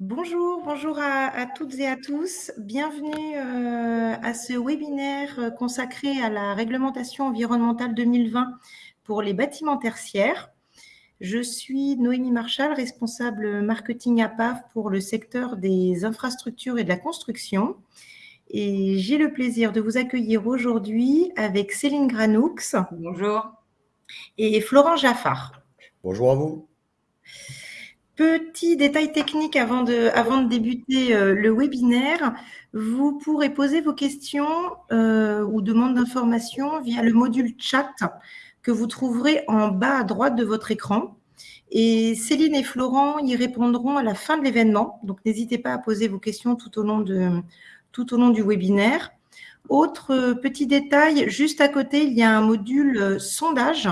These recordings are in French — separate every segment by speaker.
Speaker 1: Bonjour, bonjour à, toutes et à tous. Bienvenue euh, à ce webinaire euh, consacré à la réglementation environnementale 2020 pour les bâtiments tertiaires. Je suis Noémie Marchal, responsable marketing à PAF pour le secteur des infrastructures et de la construction. Et j'ai le plaisir de vous accueillir aujourd'hui avec Céline Granoux.
Speaker 2: Bonjour.
Speaker 1: Et Florent Jaffard.
Speaker 3: Bonjour à vous.
Speaker 1: Petit détail technique avant de, débuter euh, le webinaire. Vous pourrez poser vos questions euh, ou demandes d'informations via le module chat que vous trouverez en bas à droite de votre écran. Et Céline et Florent y répondront à la fin de l'événement. Donc, n'hésitez pas à poser vos questions tout au long, de, tout au long du webinaire. Autre petit détail, juste à côté, il y a un module euh, sondage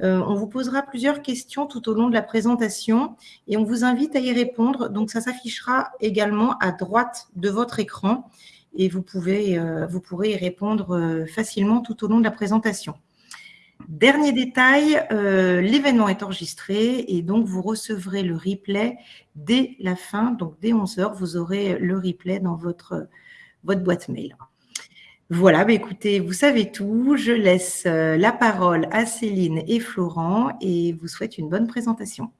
Speaker 1: euh, on vous posera plusieurs questions tout au long de la présentation et on vous invite à y répondre. Donc, ça s'affichera également à droite de votre écran et vous, euh, pourrez y répondre euh, facilement tout au long de la présentation. Dernier détail, l'événement est enregistré et donc vous recevrez le replay dès la fin, donc dès 11h, vous aurez le replay dans votre, votre boîte mail. Voilà, bah, écoutez, vous savez tout. Je laisse euh, la parole à Céline et Florent et vous souhaite une bonne présentation.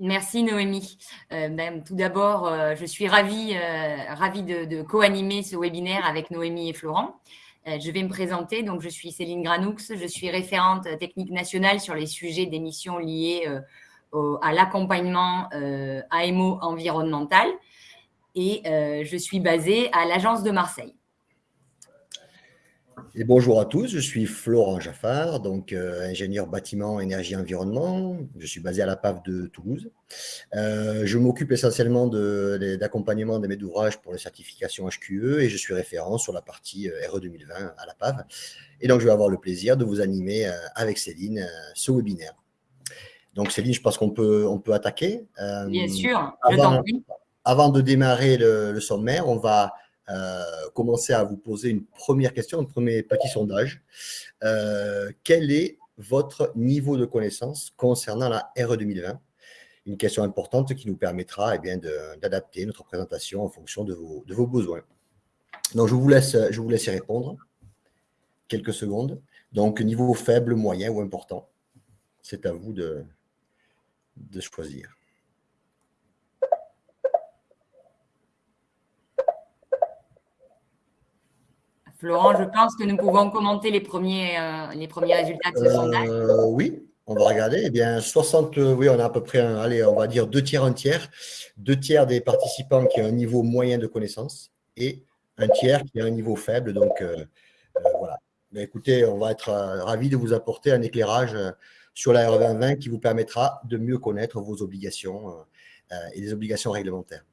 Speaker 2: Merci Noémie. Euh, ben, tout d'abord, euh, je suis ravie, de, co-animer ce webinaire avec Noémie et Florent. je vais me présenter. Donc, je suis Céline Granoux. Je suis référente technique nationale sur les sujets d'émissions liées à l'accompagnement AMO environnemental et je suis basée à l'agence de Marseille.
Speaker 3: Et bonjour à tous, je suis Florent Jaffard, donc euh, ingénieur bâtiment, énergie, environnement. Je suis basé à la PAV de Toulouse. Euh, je m'occupe essentiellement d'accompagnement de, mes ouvrages pour les certifications HQE et je suis référent sur la partie RE 2020 à la PAV. Et donc, je vais avoir le plaisir de vous animer avec Céline ce webinaire. Donc, Céline, je pense qu'on peut, on peut attaquer.
Speaker 2: Bien sûr, je prie.
Speaker 3: Avant de démarrer le, sommaire, on va euh, commencer à vous poser une première question, un premier petit sondage. Euh, quel est votre niveau de connaissance concernant la RE 2020 Une question importante qui nous permettra eh d'adapter notre présentation en fonction de vos, besoins. Donc, je vous, laisse, je vous laisse y répondre. Quelques secondes. Donc, niveau faible, moyen ou important? C'est à vous de choisir.
Speaker 2: Florent, je pense que nous pouvons commenter les premiers, euh, les premiers résultats de ce sondage.
Speaker 3: Euh, oui, on va regarder. Eh bien, 60, oui, on a à peu près, allez, on va dire deux tiers, un tiers. Deux tiers des participants qui ont un niveau moyen de connaissance et un tiers qui a un niveau faible. Donc, euh, voilà. Mais écoutez, on va être ravis de vous apporter un éclairage sur la RE 2020 qui vous permettra de mieux connaître vos obligations et les obligations réglementaires.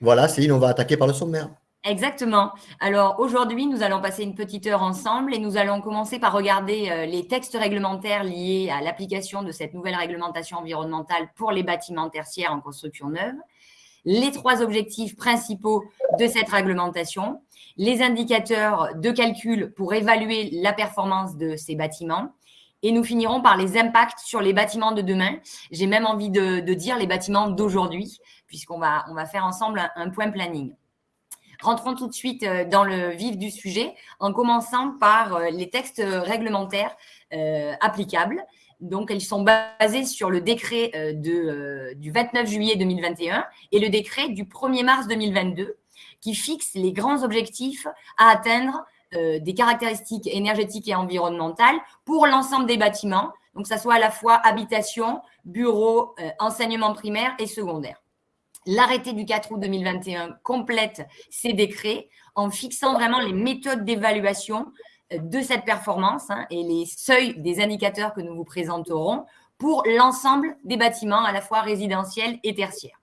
Speaker 3: Voilà, Céline, on va attaquer par le sommaire.
Speaker 2: Exactement. Alors aujourd'hui, nous allons passer une petite heure ensemble et nous allons commencer par regarder euh, les textes réglementaires liés à l'application de cette nouvelle réglementation environnementale pour les bâtiments tertiaires en construction neuve, les trois objectifs principaux de cette réglementation, les indicateurs de calcul pour évaluer la performance de ces bâtiments et nous finirons par les impacts sur les bâtiments de demain. J'ai même envie de, dire les bâtiments d'aujourd'hui puisqu'on va, on va faire ensemble un point planning. Rentrons tout de suite euh, dans le vif du sujet en commençant par euh, les textes réglementaires euh, applicables. Donc, ils sont basés sur le décret du 29 juillet 2021 et le décret du 1er mars 2022 qui fixe les grands objectifs à atteindre des caractéristiques énergétiques et environnementales pour l'ensemble des bâtiments, donc ça soit à la fois habitation, bureau, enseignement primaire et secondaire. L'arrêté du 4 août 2021 complète ces décrets en fixant vraiment les méthodes d'évaluation euh, de cette performance hein, et les seuils des indicateurs que nous vous présenterons pour l'ensemble des bâtiments, à la fois résidentiels et tertiaires.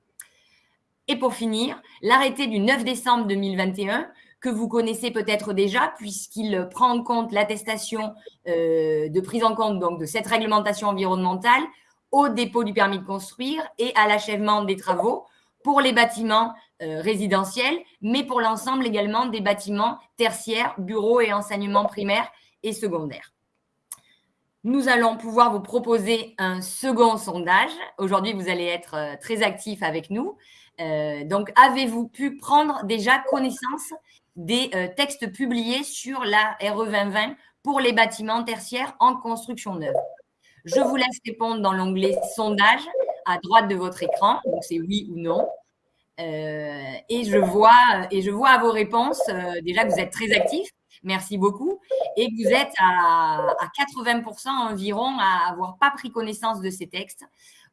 Speaker 2: Et pour finir, l'arrêté du 9 décembre 2021 que vous connaissez peut-être déjà, puisqu'il prend en compte l'attestation euh, de prise en compte donc, de cette réglementation environnementale au dépôt du permis de construire et à l'achèvement des travaux pour les bâtiments euh, résidentiels, mais pour l'ensemble également des bâtiments tertiaires, bureaux et enseignements primaires et secondaires. nous allons pouvoir vous proposer un second sondage. Aujourd'hui, vous allez être euh, très actifs avec nous. Euh, donc, avez-vous pu prendre déjà connaissance des textes publiés sur la RE 2020 pour les bâtiments tertiaires en construction neuve? Je vous laisse répondre dans l'onglet sondage à droite de votre écran. Donc, c'est oui ou non. et, je vois, et je vois à vos réponses déjà que vous êtes très actifs. Merci beaucoup. Et vous êtes à, 80% environ à avoir pas pris connaissance de ces textes.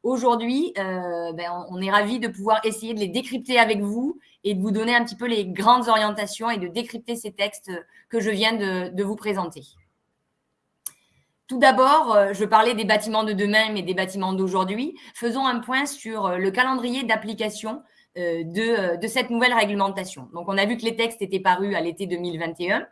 Speaker 2: Aujourd'hui, euh, ben, on est ravis de pouvoir essayer de les décrypter avec vous et de vous donner un petit peu les grandes orientations et de décrypter ces textes que je viens de, vous présenter. Tout d'abord, euh, je parlais des bâtiments de demain, mais des bâtiments d'aujourd'hui. Faisons un point sur le calendrier d'application euh, de, cette nouvelle réglementation. Donc, on a vu que les textes étaient parus à l'été 2021.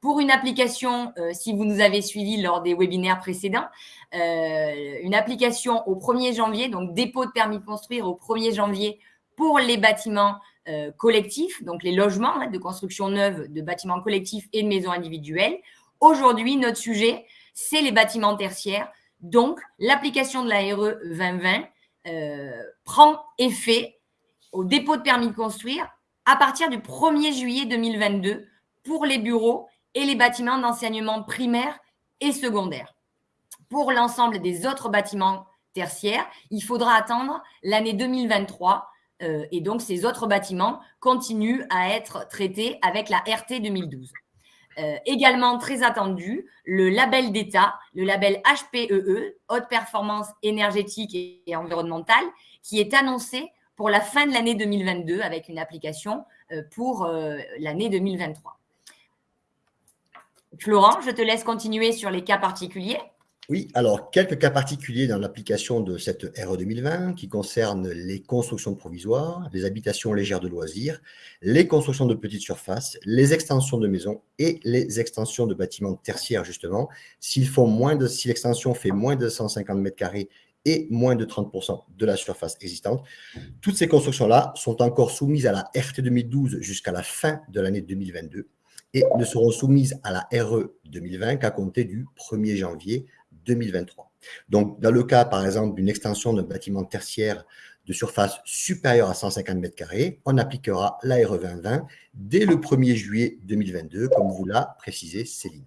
Speaker 2: Pour une application, euh, si vous nous avez suivis lors des webinaires précédents, euh, une application au 1er janvier, donc dépôt de permis de construire au 1er janvier pour les bâtiments euh, collectifs, donc les logements hein, de construction neuve de bâtiments collectifs et de maisons individuelles. Aujourd'hui, notre sujet, c'est les bâtiments tertiaires. Donc, l'application de la RE 2020 prend effet au dépôt de permis de construire à partir du 1er juillet 2022 pour les bureaux et les bâtiments d'enseignement primaire et secondaire. Pour l'ensemble des autres bâtiments tertiaires, il faudra attendre l'année 2023 euh, et donc ces autres bâtiments continuent à être traités avec la RT 2012. Euh, également très attendu, le label d'État, le label HPEE, e, Haute Performance énergétique et, environnementale, qui est annoncé pour la fin de l'année 2022 avec une application euh, pour l'année 2023. Florent, je te laisse continuer sur les cas particuliers.
Speaker 3: Oui, alors quelques cas particuliers dans l'application de cette RE 2020 qui concernent les constructions provisoires, les habitations légères de loisirs, les constructions de petites surfaces, les extensions de maisons et les extensions de bâtiments tertiaires justement. Font moins de, si l'extension fait moins de 150 mètres carrés et moins de 30% de la surface existante, toutes ces constructions-là sont encore soumises à la RT 2012 jusqu'à la fin de l'année 2022 et ne seront soumises à la RE 2020 qu'à compter du 1er janvier 2023. Donc, dans le cas, par exemple, d'une extension d'un bâtiment tertiaire de surface supérieure à 150 mètres carrés, on appliquera la RE 2020 dès le 1er juillet 2022, comme vous l'a précisé Céline.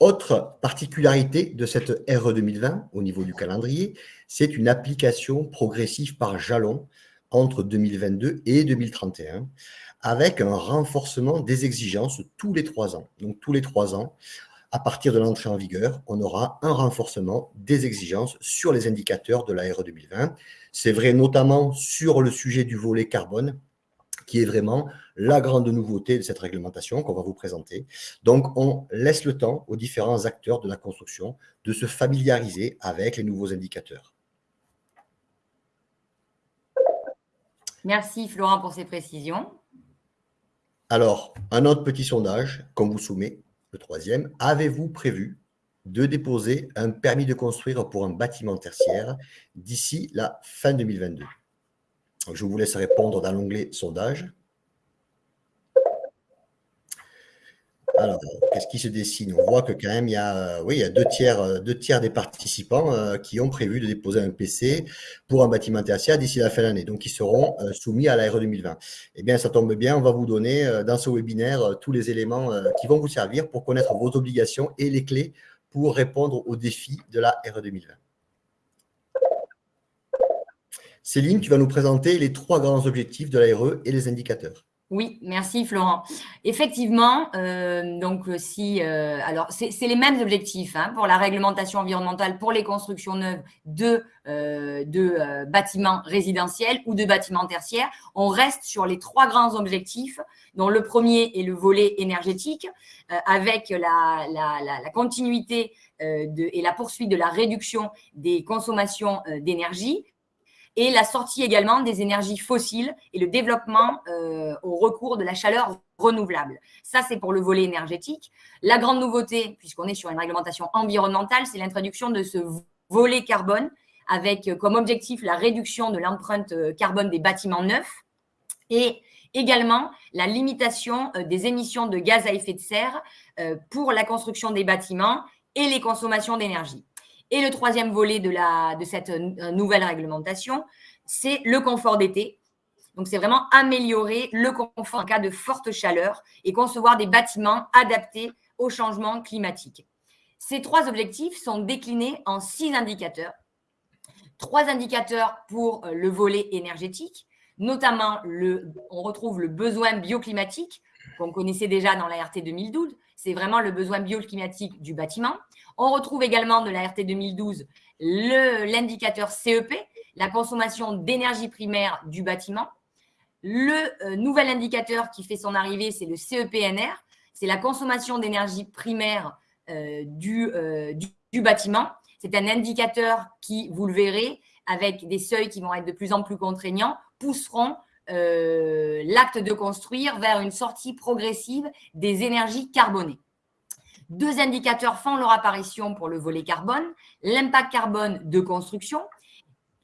Speaker 3: Autre particularité de cette RE 2020 au niveau du calendrier, c'est une application progressive par jalon entre 2022 et 2031 avec un renforcement des exigences tous les trois ans. Donc, tous les trois ans, à partir de l'entrée en vigueur, on aura un renforcement des exigences sur les indicateurs de la RE 2020. C'est vrai notamment sur le sujet du volet carbone, qui est vraiment la grande nouveauté de cette réglementation qu'on va vous présenter. Donc, on laisse le temps aux différents acteurs de la construction de se familiariser avec les nouveaux indicateurs.
Speaker 2: Merci Florent pour ces précisions.
Speaker 3: Alors, un autre petit sondage qu'on vous soumet, troisième. Avez-vous prévu de déposer un permis de construire pour un bâtiment tertiaire d'ici la fin 2022 Je vous laisse répondre dans l'onglet sondage. Alors, qu'est-ce qui se dessine? On voit que quand même, il y a, oui, il y a deux, tiers, euh, des participants euh, qui ont prévu de déposer un PC pour un bâtiment tertiaire d'ici la fin de l'année. Donc, ils seront euh, soumis à la RE 2020. Eh bien, ça tombe bien, on va vous donner dans ce webinaire tous les éléments qui vont vous servir pour connaître vos obligations et les clés pour répondre aux défis de la RE 2020. Céline, tu vas nous présenter les trois grands objectifs de la RE et les indicateurs.
Speaker 2: Oui, merci Florent. Effectivement, euh, donc euh, si, euh, alors c'est les mêmes objectifs hein, pour la réglementation environnementale pour les constructions neuves de, de bâtiments résidentiels ou de bâtiments tertiaires. On reste sur les trois grands objectifs, dont le premier est le volet énergétique, avec la, la, continuité et la poursuite de la réduction des consommations d'énergie et la sortie également des énergies fossiles et le développement euh, au recours de la chaleur renouvelable. Ça, c'est pour le volet énergétique. La grande nouveauté, puisqu'on est sur une réglementation environnementale, c'est l'introduction de ce volet carbone avec euh, comme objectif la réduction de l'empreinte euh, carbone des bâtiments neufs et également la limitation des émissions de gaz à effet de serre pour la construction des bâtiments et les consommations d'énergie. Et le troisième volet de, cette euh, nouvelle réglementation, c'est le confort d'été. Donc, c'est vraiment améliorer le confort en cas de forte chaleur et concevoir des bâtiments adaptés au changement climatique. Ces trois objectifs sont déclinés en six indicateurs. Trois indicateurs pour euh, le volet énergétique, notamment le, on retrouve le besoin bioclimatique qu'on connaissait déjà dans la RT 2012. C'est vraiment le besoin bioclimatique du bâtiment. On retrouve également de la RT 2012 l'indicateur CEP, la consommation d'énergie primaire du bâtiment. Le euh, nouvel indicateur qui fait son arrivée, c'est le CEPNR, c'est la consommation d'énergie primaire euh, euh, du, du, bâtiment. C'est un indicateur qui, vous le verrez, avec des seuils qui vont être de plus en plus contraignants, pousseront l'acte de construire vers une sortie progressive des énergies carbonées. Deux indicateurs font leur apparition pour le volet carbone, l'impact carbone de construction,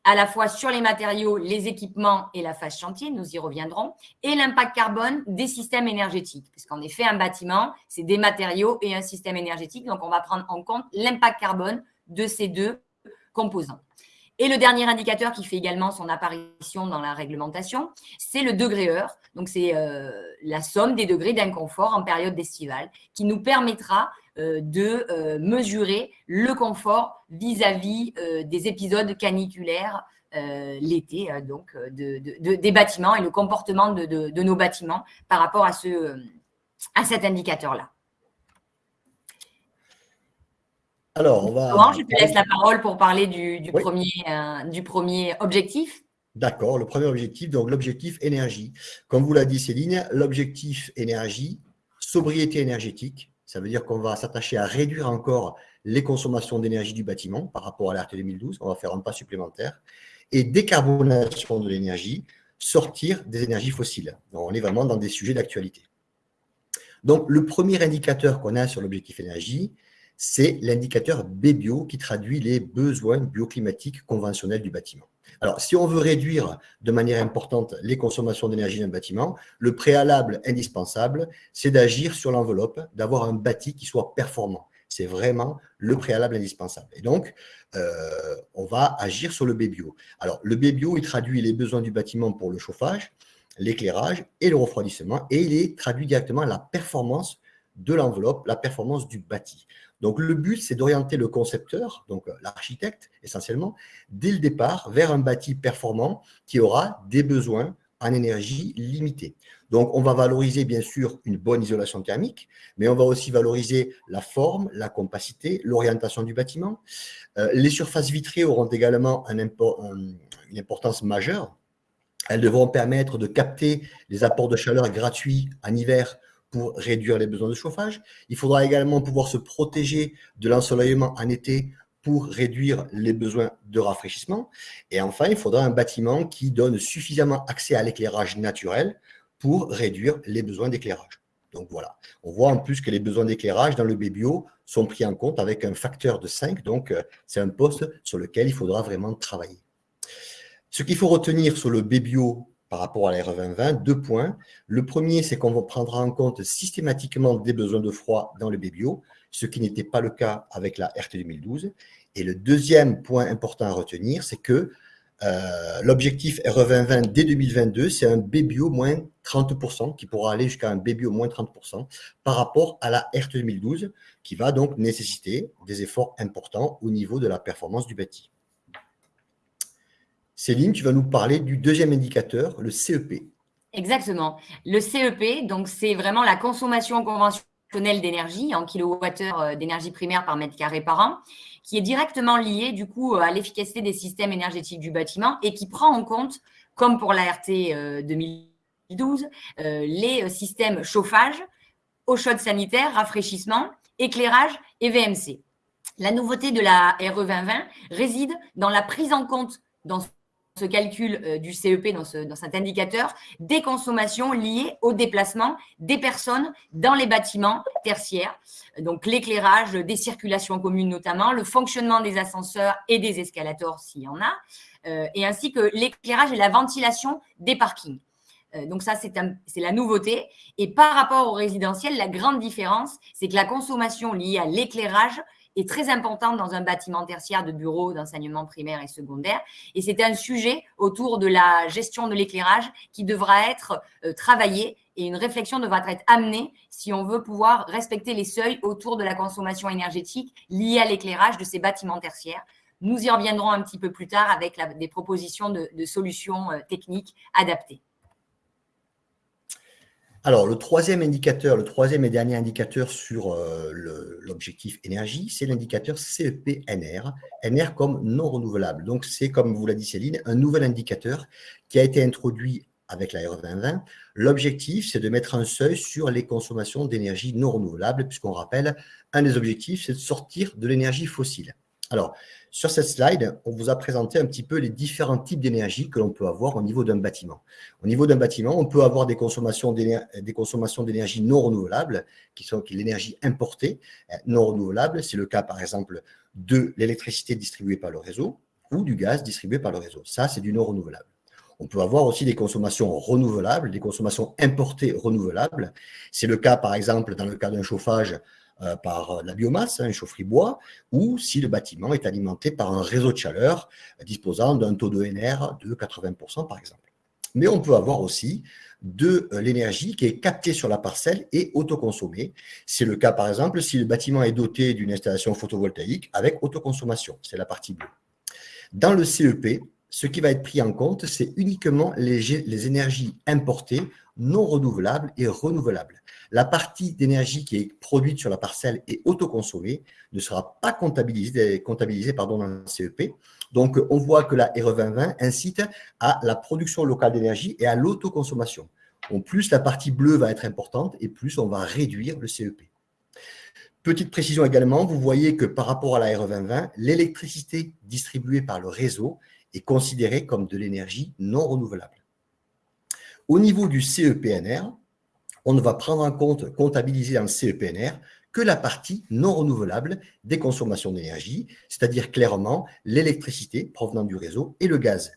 Speaker 2: à la fois sur les matériaux, les équipements et la phase chantier, nous y reviendrons, et l'impact carbone des systèmes énergétiques. Puisqu'en effet, un bâtiment, c'est des matériaux et un système énergétique. Donc, on va prendre en compte l'impact carbone de ces deux composants. Et le dernier indicateur qui fait également son apparition dans la réglementation, c'est le degré heure. Donc, c'est euh, la somme des degrés d'inconfort en période estivale qui nous permettra euh, de euh, mesurer le confort vis-à-vis des épisodes caniculaires l'été, donc des bâtiments et le comportement de, nos bâtiments par rapport à, ce, à cet indicateur-là.
Speaker 3: Alors, on va.
Speaker 2: je te laisse la parole pour parler du, premier, euh, du premier objectif.
Speaker 3: D'accord, le premier objectif, donc l'objectif énergie. Comme vous l'a dit Céline, l'objectif énergie, sobriété énergétique, ça veut dire qu'on va s'attacher à réduire encore les consommations d'énergie du bâtiment par rapport à l'ART 2012, on va faire un pas supplémentaire, et décarbonation de l'énergie, sortir des énergies fossiles. Donc, on est vraiment dans des sujets d'actualité. Donc, le premier indicateur qu'on a sur l'objectif énergie, c'est l'indicateur BBio qui traduit les besoins bioclimatiques conventionnels du bâtiment. Alors, si on veut réduire de manière importante les consommations d'énergie d'un bâtiment, le préalable indispensable, c'est d'agir sur l'enveloppe, d'avoir un bâti qui soit performant. C'est vraiment le préalable indispensable. Et donc, euh, on va agir sur le BBio. Alors, le BBio, il traduit les besoins du bâtiment pour le chauffage, l'éclairage et le refroidissement, et il traduit directement la performance de l'enveloppe, la performance du bâti. Donc, le but, c'est d'orienter le concepteur, donc euh, l'architecte essentiellement, dès le départ vers un bâti performant qui aura des besoins en énergie limitée. Donc, on va valoriser bien sûr une bonne isolation thermique, mais on va aussi valoriser la forme, la compacité, l'orientation du bâtiment. Euh, les surfaces vitrées auront également une importance majeure. Elles devront permettre de capter les apports de chaleur gratuits en hiver pour réduire les besoins de chauffage. Il faudra également pouvoir se protéger de l'ensoleillement en été pour réduire les besoins de rafraîchissement. Et enfin, il faudra un bâtiment qui donne suffisamment accès à l'éclairage naturel pour réduire les besoins d'éclairage. Donc voilà, on voit en plus que les besoins d'éclairage dans le BBO sont pris en compte avec un facteur de 5, donc euh, c'est un poste sur lequel il faudra vraiment travailler. Ce qu'il faut retenir sur le BBO par rapport à la RE 2020, deux points. Le premier, c'est qu'on prendra en compte systématiquement des besoins de froid dans le BBO, ce qui n'était pas le cas avec la RT 2012. Et le deuxième point important à retenir, c'est que euh, l'objectif RE 2020 dès 2022, c'est un BBO moins 30%, qui pourra aller jusqu'à un BBO moins 30% par rapport à la RT 2012, qui va donc nécessiter des efforts importants au niveau de la performance du bâti. Céline, tu vas nous parler du deuxième indicateur, le CEP.
Speaker 2: Exactement. Le CEP, donc c'est vraiment la consommation conventionnelle d'énergie en kilowattheure euh, d'énergie primaire par mètre carré par an, qui est directement lié du coup à l'efficacité des systèmes énergétiques du bâtiment et qui prend en compte, comme pour la RT 2012, euh, euh, les systèmes chauffage, eau chaude sanitaire, rafraîchissement, éclairage et VMC. La nouveauté de la RE 2020 réside dans la prise en compte dans ce calcul euh, du CEP, dans, cet indicateur, des consommations liées au déplacement des personnes dans les bâtiments tertiaires. Donc, l'éclairage des circulations communes notamment, le fonctionnement des ascenseurs et des escalators s'il y en a, euh, et ainsi que l'éclairage et la ventilation des parkings. Euh, donc ça, c'est la nouveauté. Et par rapport au résidentiel, la grande différence, c'est que la consommation liée à l'éclairage est très importante dans un bâtiment tertiaire de bureaux d'enseignement primaire et secondaire. Et c'est un sujet autour de la gestion de l'éclairage qui devra être euh, travaillé et une réflexion devra être amenée si on veut pouvoir respecter les seuils autour de la consommation énergétique liée à l'éclairage de ces bâtiments tertiaires. Nous y reviendrons un petit peu plus tard avec des propositions de, solutions euh, techniques adaptées.
Speaker 3: Alors, le troisième indicateur, le troisième et dernier indicateur sur euh, l'objectif énergie, c'est l'indicateur CEP-NR, NR comme non renouvelable. Donc, c'est, comme vous l'a dit Céline, un nouvel indicateur qui a été introduit avec la RE 2020. L'objectif, c'est de mettre un seuil sur les consommations d'énergie non renouvelable, puisqu'on rappelle, un des objectifs, c'est de sortir de l'énergie fossile. Alors, sur cette slide, on vous a présenté un petit peu les différents types d'énergie que l'on peut avoir au niveau d'un bâtiment. Au niveau d'un bâtiment, on peut avoir des consommations d'énergie non renouvelables, qui sont l'énergie importée euh, non renouvelable. C'est le cas, par exemple, de l'électricité distribuée par le réseau ou du gaz distribué par le réseau. Ça, c'est du non renouvelable. On peut avoir aussi des consommations renouvelables, des consommations importées renouvelables. C'est le cas, par exemple, dans le cas d'un chauffage euh, par la biomasse, un hein, chaufferie bois, ou si le bâtiment est alimenté par un réseau de chaleur disposant d'un taux de NR de 80%, par exemple. Mais on peut avoir aussi de euh, l'énergie qui est captée sur la parcelle et autoconsommée. C'est le cas, par exemple, si le bâtiment est doté d'une installation photovoltaïque avec autoconsommation. C'est la partie bleue. Dans le CEP, ce qui va être pris en compte, c'est uniquement les, énergies importées, non renouvelables et renouvelables. La partie d'énergie qui est produite sur la parcelle et autoconsommée ne sera pas comptabilisée, comptabilisée pardon, dans le CEP. Donc, on voit que la RE 2020 incite à la production locale d'énergie et à l'autoconsommation. plus la partie bleue va être importante et plus on va réduire le CEP. Petite précision également, vous voyez que par rapport à la RE 2020, l'électricité distribuée par le réseau est considéré comme de l'énergie non renouvelable. Au niveau du CEPNR, on ne va prendre en compte, comptabiliser dans le CEPNR, que la partie non renouvelable des consommations d'énergie, c'est-à-dire clairement l'électricité provenant du réseau et le gaz.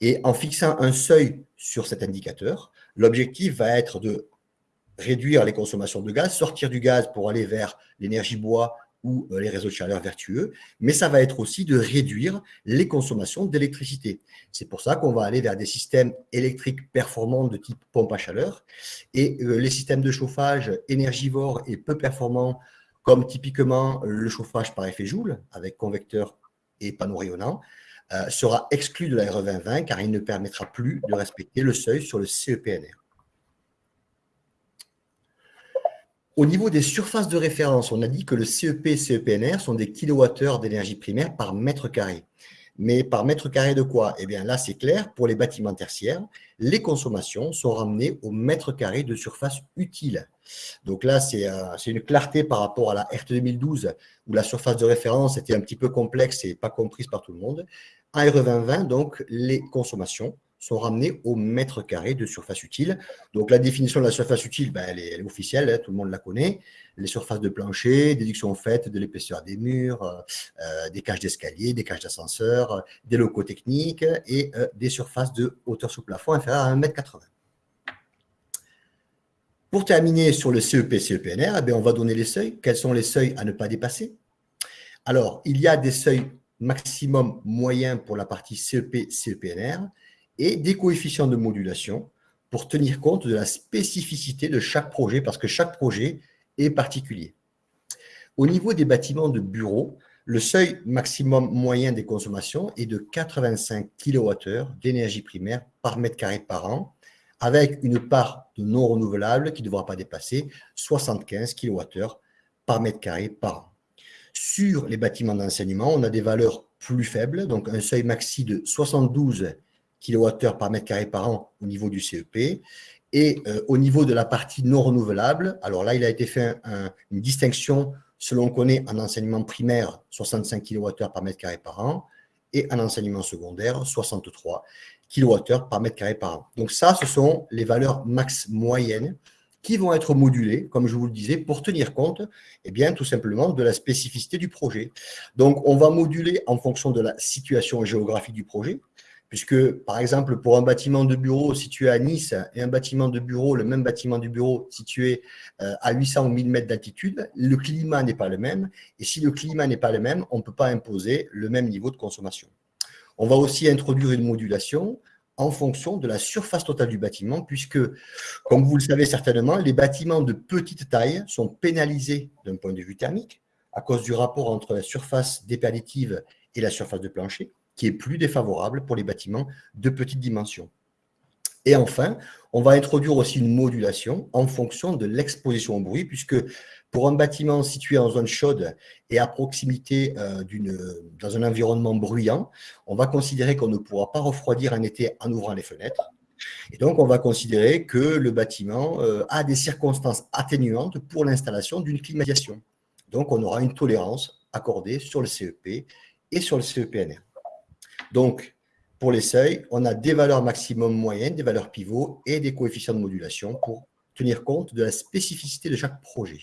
Speaker 3: Et en fixant un seuil sur cet indicateur, l'objectif va être de réduire les consommations de gaz, sortir du gaz pour aller vers l'énergie bois ou euh, les réseaux de chaleur vertueux, mais ça va être aussi de réduire les consommations d'électricité. C'est pour ça qu'on va aller vers des systèmes électriques performants de type pompe à chaleur et euh, les systèmes de chauffage énergivores et peu performants comme typiquement le chauffage par effet Joule avec convecteur et panneau rayonnant, euh, sera exclu de la RE 2020 car il ne permettra plus de respecter le seuil sur le CEPNR. Au niveau des surfaces de référence, on a dit que le CEP et CEPNR sont des kilowattheures d'énergie primaire par mètre carré. Mais par mètre carré de quoi? Eh bien là, c'est clair, pour les bâtiments tertiaires, les consommations sont ramenées au mètre carré de surface utile. Donc là, euh, c'est une clarté par rapport à la RT 2012, où la surface de référence était un petit peu complexe et pas comprise par tout le monde. En RE 2020, donc, les consommations sont ramenés au mètre carré de surface utile. Donc, la définition de la surface utile, ben, elle, est, officielle, hein, tout le monde la connaît. Les surfaces de plancher, déduction faite de l'épaisseur des murs, euh, euh, des cages d'escalier, des cages d'ascenseur, euh, des locaux techniques et des surfaces de hauteur sous plafond inférieure à 1,80 m. Pour terminer sur le CEP, CEPNR, eh on va donner les seuils. Quels sont les seuils à ne pas dépasser? Alors, il y a des seuils maximum moyens pour la partie CEP, CEPNR et des coefficients de modulation pour tenir compte de la spécificité de chaque projet, parce que chaque projet est particulier. Au niveau des bâtiments de bureaux, le seuil maximum moyen des consommations est de 85 kWh d'énergie primaire par mètre carré par an, avec une part de non renouvelable qui ne devra pas dépasser 75 kWh par mètre carré par an. Sur les bâtiments d'enseignement, on a des valeurs plus faibles, donc un seuil maxi de 72 kWh par mètre carré par an au niveau du CEP. Et euh, au niveau de la partie non renouvelable, alors là, il a été fait une distinction selon qu'on est en enseignement primaire, 65 kWh par mètre carré par an, et en enseignement secondaire, 63 kWh par mètre carré par an. Donc ça, ce sont les valeurs max moyennes qui vont être modulées, comme je vous le disais, pour tenir compte, eh bien, tout simplement, de la spécificité du projet. Donc, on va moduler en fonction de la situation géographique du projet, puisque, par exemple, pour un bâtiment de bureau situé à Nice et un bâtiment de bureau, le même bâtiment de bureau situé euh, à 800 ou 1000 mètres d'altitude, le climat n'est pas le même. Et si le climat n'est pas le même, on ne peut pas imposer le même niveau de consommation. On va aussi introduire une modulation en fonction de la surface totale du bâtiment, puisque, comme vous le savez certainement, les bâtiments de petite taille sont pénalisés d'un point de vue thermique à cause du rapport entre la surface déperditive et la surface de plancher qui est plus défavorable pour les bâtiments de petite dimension. Et enfin, on va introduire aussi une modulation en fonction de l'exposition au bruit, puisque pour un bâtiment situé en zone chaude et à proximité euh, dans un environnement bruyant, on va considérer qu'on ne pourra pas refroidir un été en ouvrant les fenêtres. Et donc, on va considérer que le bâtiment euh, a des circonstances atténuantes pour l'installation d'une climatisation. Donc, on aura une tolérance accordée sur le CEP et sur le CEPNR. Donc, pour les seuils, on a des valeurs maximum moyennes, des valeurs pivots et des coefficients de modulation pour tenir compte de la spécificité de chaque projet.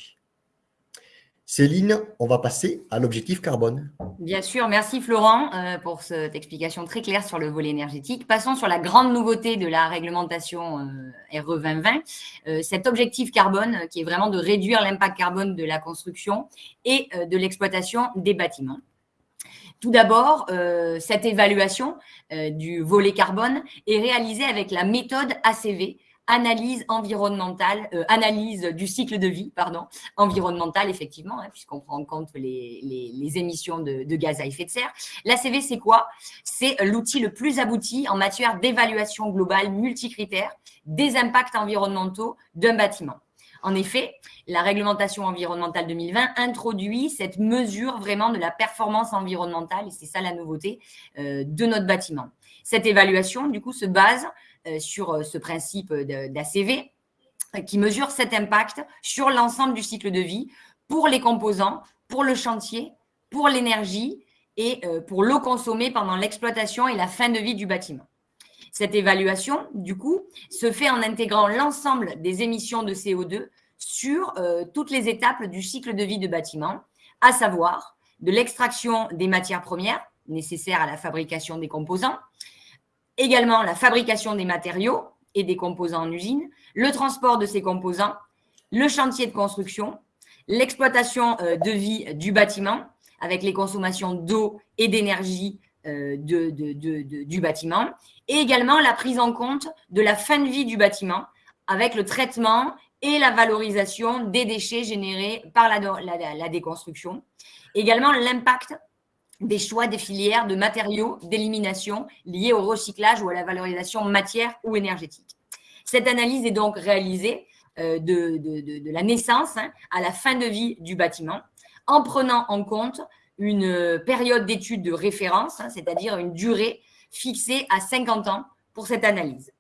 Speaker 3: Céline, on va passer à l'objectif carbone.
Speaker 2: Bien sûr, merci Florent euh, pour cette explication très claire sur le volet énergétique. Passons sur la grande nouveauté de la réglementation euh, RE 2020, euh, cet objectif carbone qui est vraiment de réduire l'impact carbone de la construction et de l'exploitation des bâtiments. Tout d'abord, euh, cette évaluation euh, du volet carbone est réalisée avec la méthode ACV, analyse environnementale, euh, analyse du cycle de vie, pardon, environnementale, effectivement, hein, puisqu'on prend en compte les, émissions de, de, gaz à effet de serre. L'ACV, c'est quoi? C'est l'outil le plus abouti en matière d'évaluation globale multicritère des impacts environnementaux d'un bâtiment. En effet, la réglementation environnementale 2020 introduit cette mesure vraiment de la performance environnementale, et c'est ça la nouveauté, euh, de notre bâtiment. Cette évaluation, du coup, se base euh, sur euh, ce principe d'ACV qui mesure cet impact sur l'ensemble du cycle de vie pour les composants, pour le chantier, pour l'énergie et pour l'eau consommée pendant l'exploitation et la fin de vie du bâtiment. Cette évaluation, du coup, se fait en intégrant l'ensemble des émissions de CO2 sur euh, toutes les étapes du cycle de vie de bâtiment, à savoir de l'extraction des matières premières nécessaires à la fabrication des composants, également la fabrication des matériaux et des composants en usine, le transport de ces composants, le chantier de construction, l'exploitation euh, de vie du bâtiment avec les consommations d'eau et d'énergie euh, du bâtiment, et également la prise en compte de la fin de vie du bâtiment avec le traitement et la valorisation des déchets générés par la, déconstruction. Également l'impact des choix des filières de matériaux d'élimination liés au recyclage ou à la valorisation matière ou énergétique. Cette analyse est donc réalisée euh, de, la naissance hein, à la fin de vie du bâtiment en prenant en compte une période d'étude de référence, hein, c'est-à-dire une durée fixée à 50 ans pour cette analyse.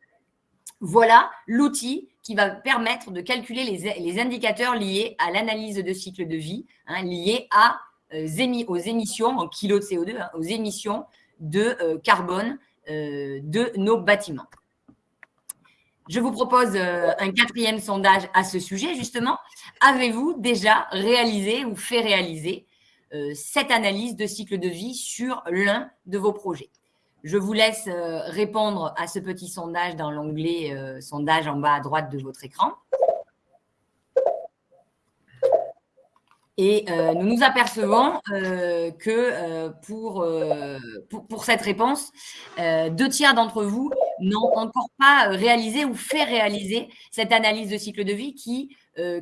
Speaker 2: Voilà l'outil qui va permettre de calculer les, indicateurs liés à l'analyse de cycle de vie, hein, liés euh, aux émissions en kilos de CO2, hein, aux émissions de euh, carbone euh, de nos bâtiments. Je vous propose un quatrième sondage à ce sujet, justement. Avez-vous déjà réalisé ou fait réaliser cette analyse de cycle de vie sur l'un de vos projets je vous laisse euh, répondre à ce petit sondage dans l'onglet euh, sondage en bas à droite de votre écran. Et euh, nous nous apercevons que pour, cette réponse, deux tiers d'entre vous n'ont encore pas réalisé ou fait réaliser cette analyse de cycle de vie qui,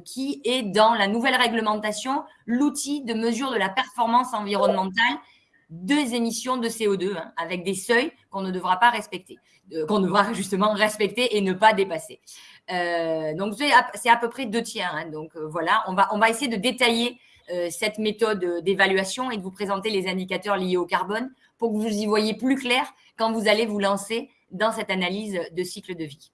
Speaker 2: qui est dans la nouvelle réglementation l'outil de mesure de la performance environnementale deux émissions de CO2 hein, avec des seuils qu'on ne devra pas respecter, euh, qu'on devra justement respecter et ne pas dépasser. Euh, donc, c'est à, peu près deux tiers. Hein. donc, euh, voilà, on va, on va essayer de détailler cette méthode d'évaluation et de vous présenter les indicateurs liés au carbone pour que vous y voyez plus clair quand vous allez vous lancer dans cette analyse de cycle de vie.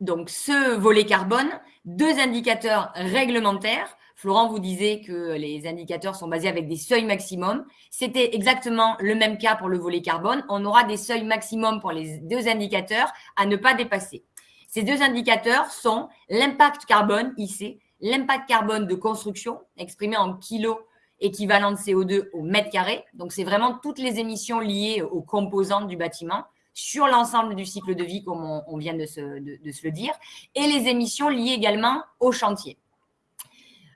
Speaker 2: Donc, ce volet carbone, deux indicateurs réglementaires Florent vous disait que les indicateurs sont basés avec des seuils maximum. C'était exactement le même cas pour le volet carbone. On aura des seuils maximum pour les deux indicateurs à ne pas dépasser. Ces deux indicateurs sont l'impact carbone, ici, l'impact carbone de construction, exprimé en kilos équivalent de CO2 au mètre carré. Donc, c'est vraiment toutes les émissions liées aux composantes du bâtiment sur l'ensemble du cycle de vie, comme on, vient de se, le dire, et les émissions liées également au chantier.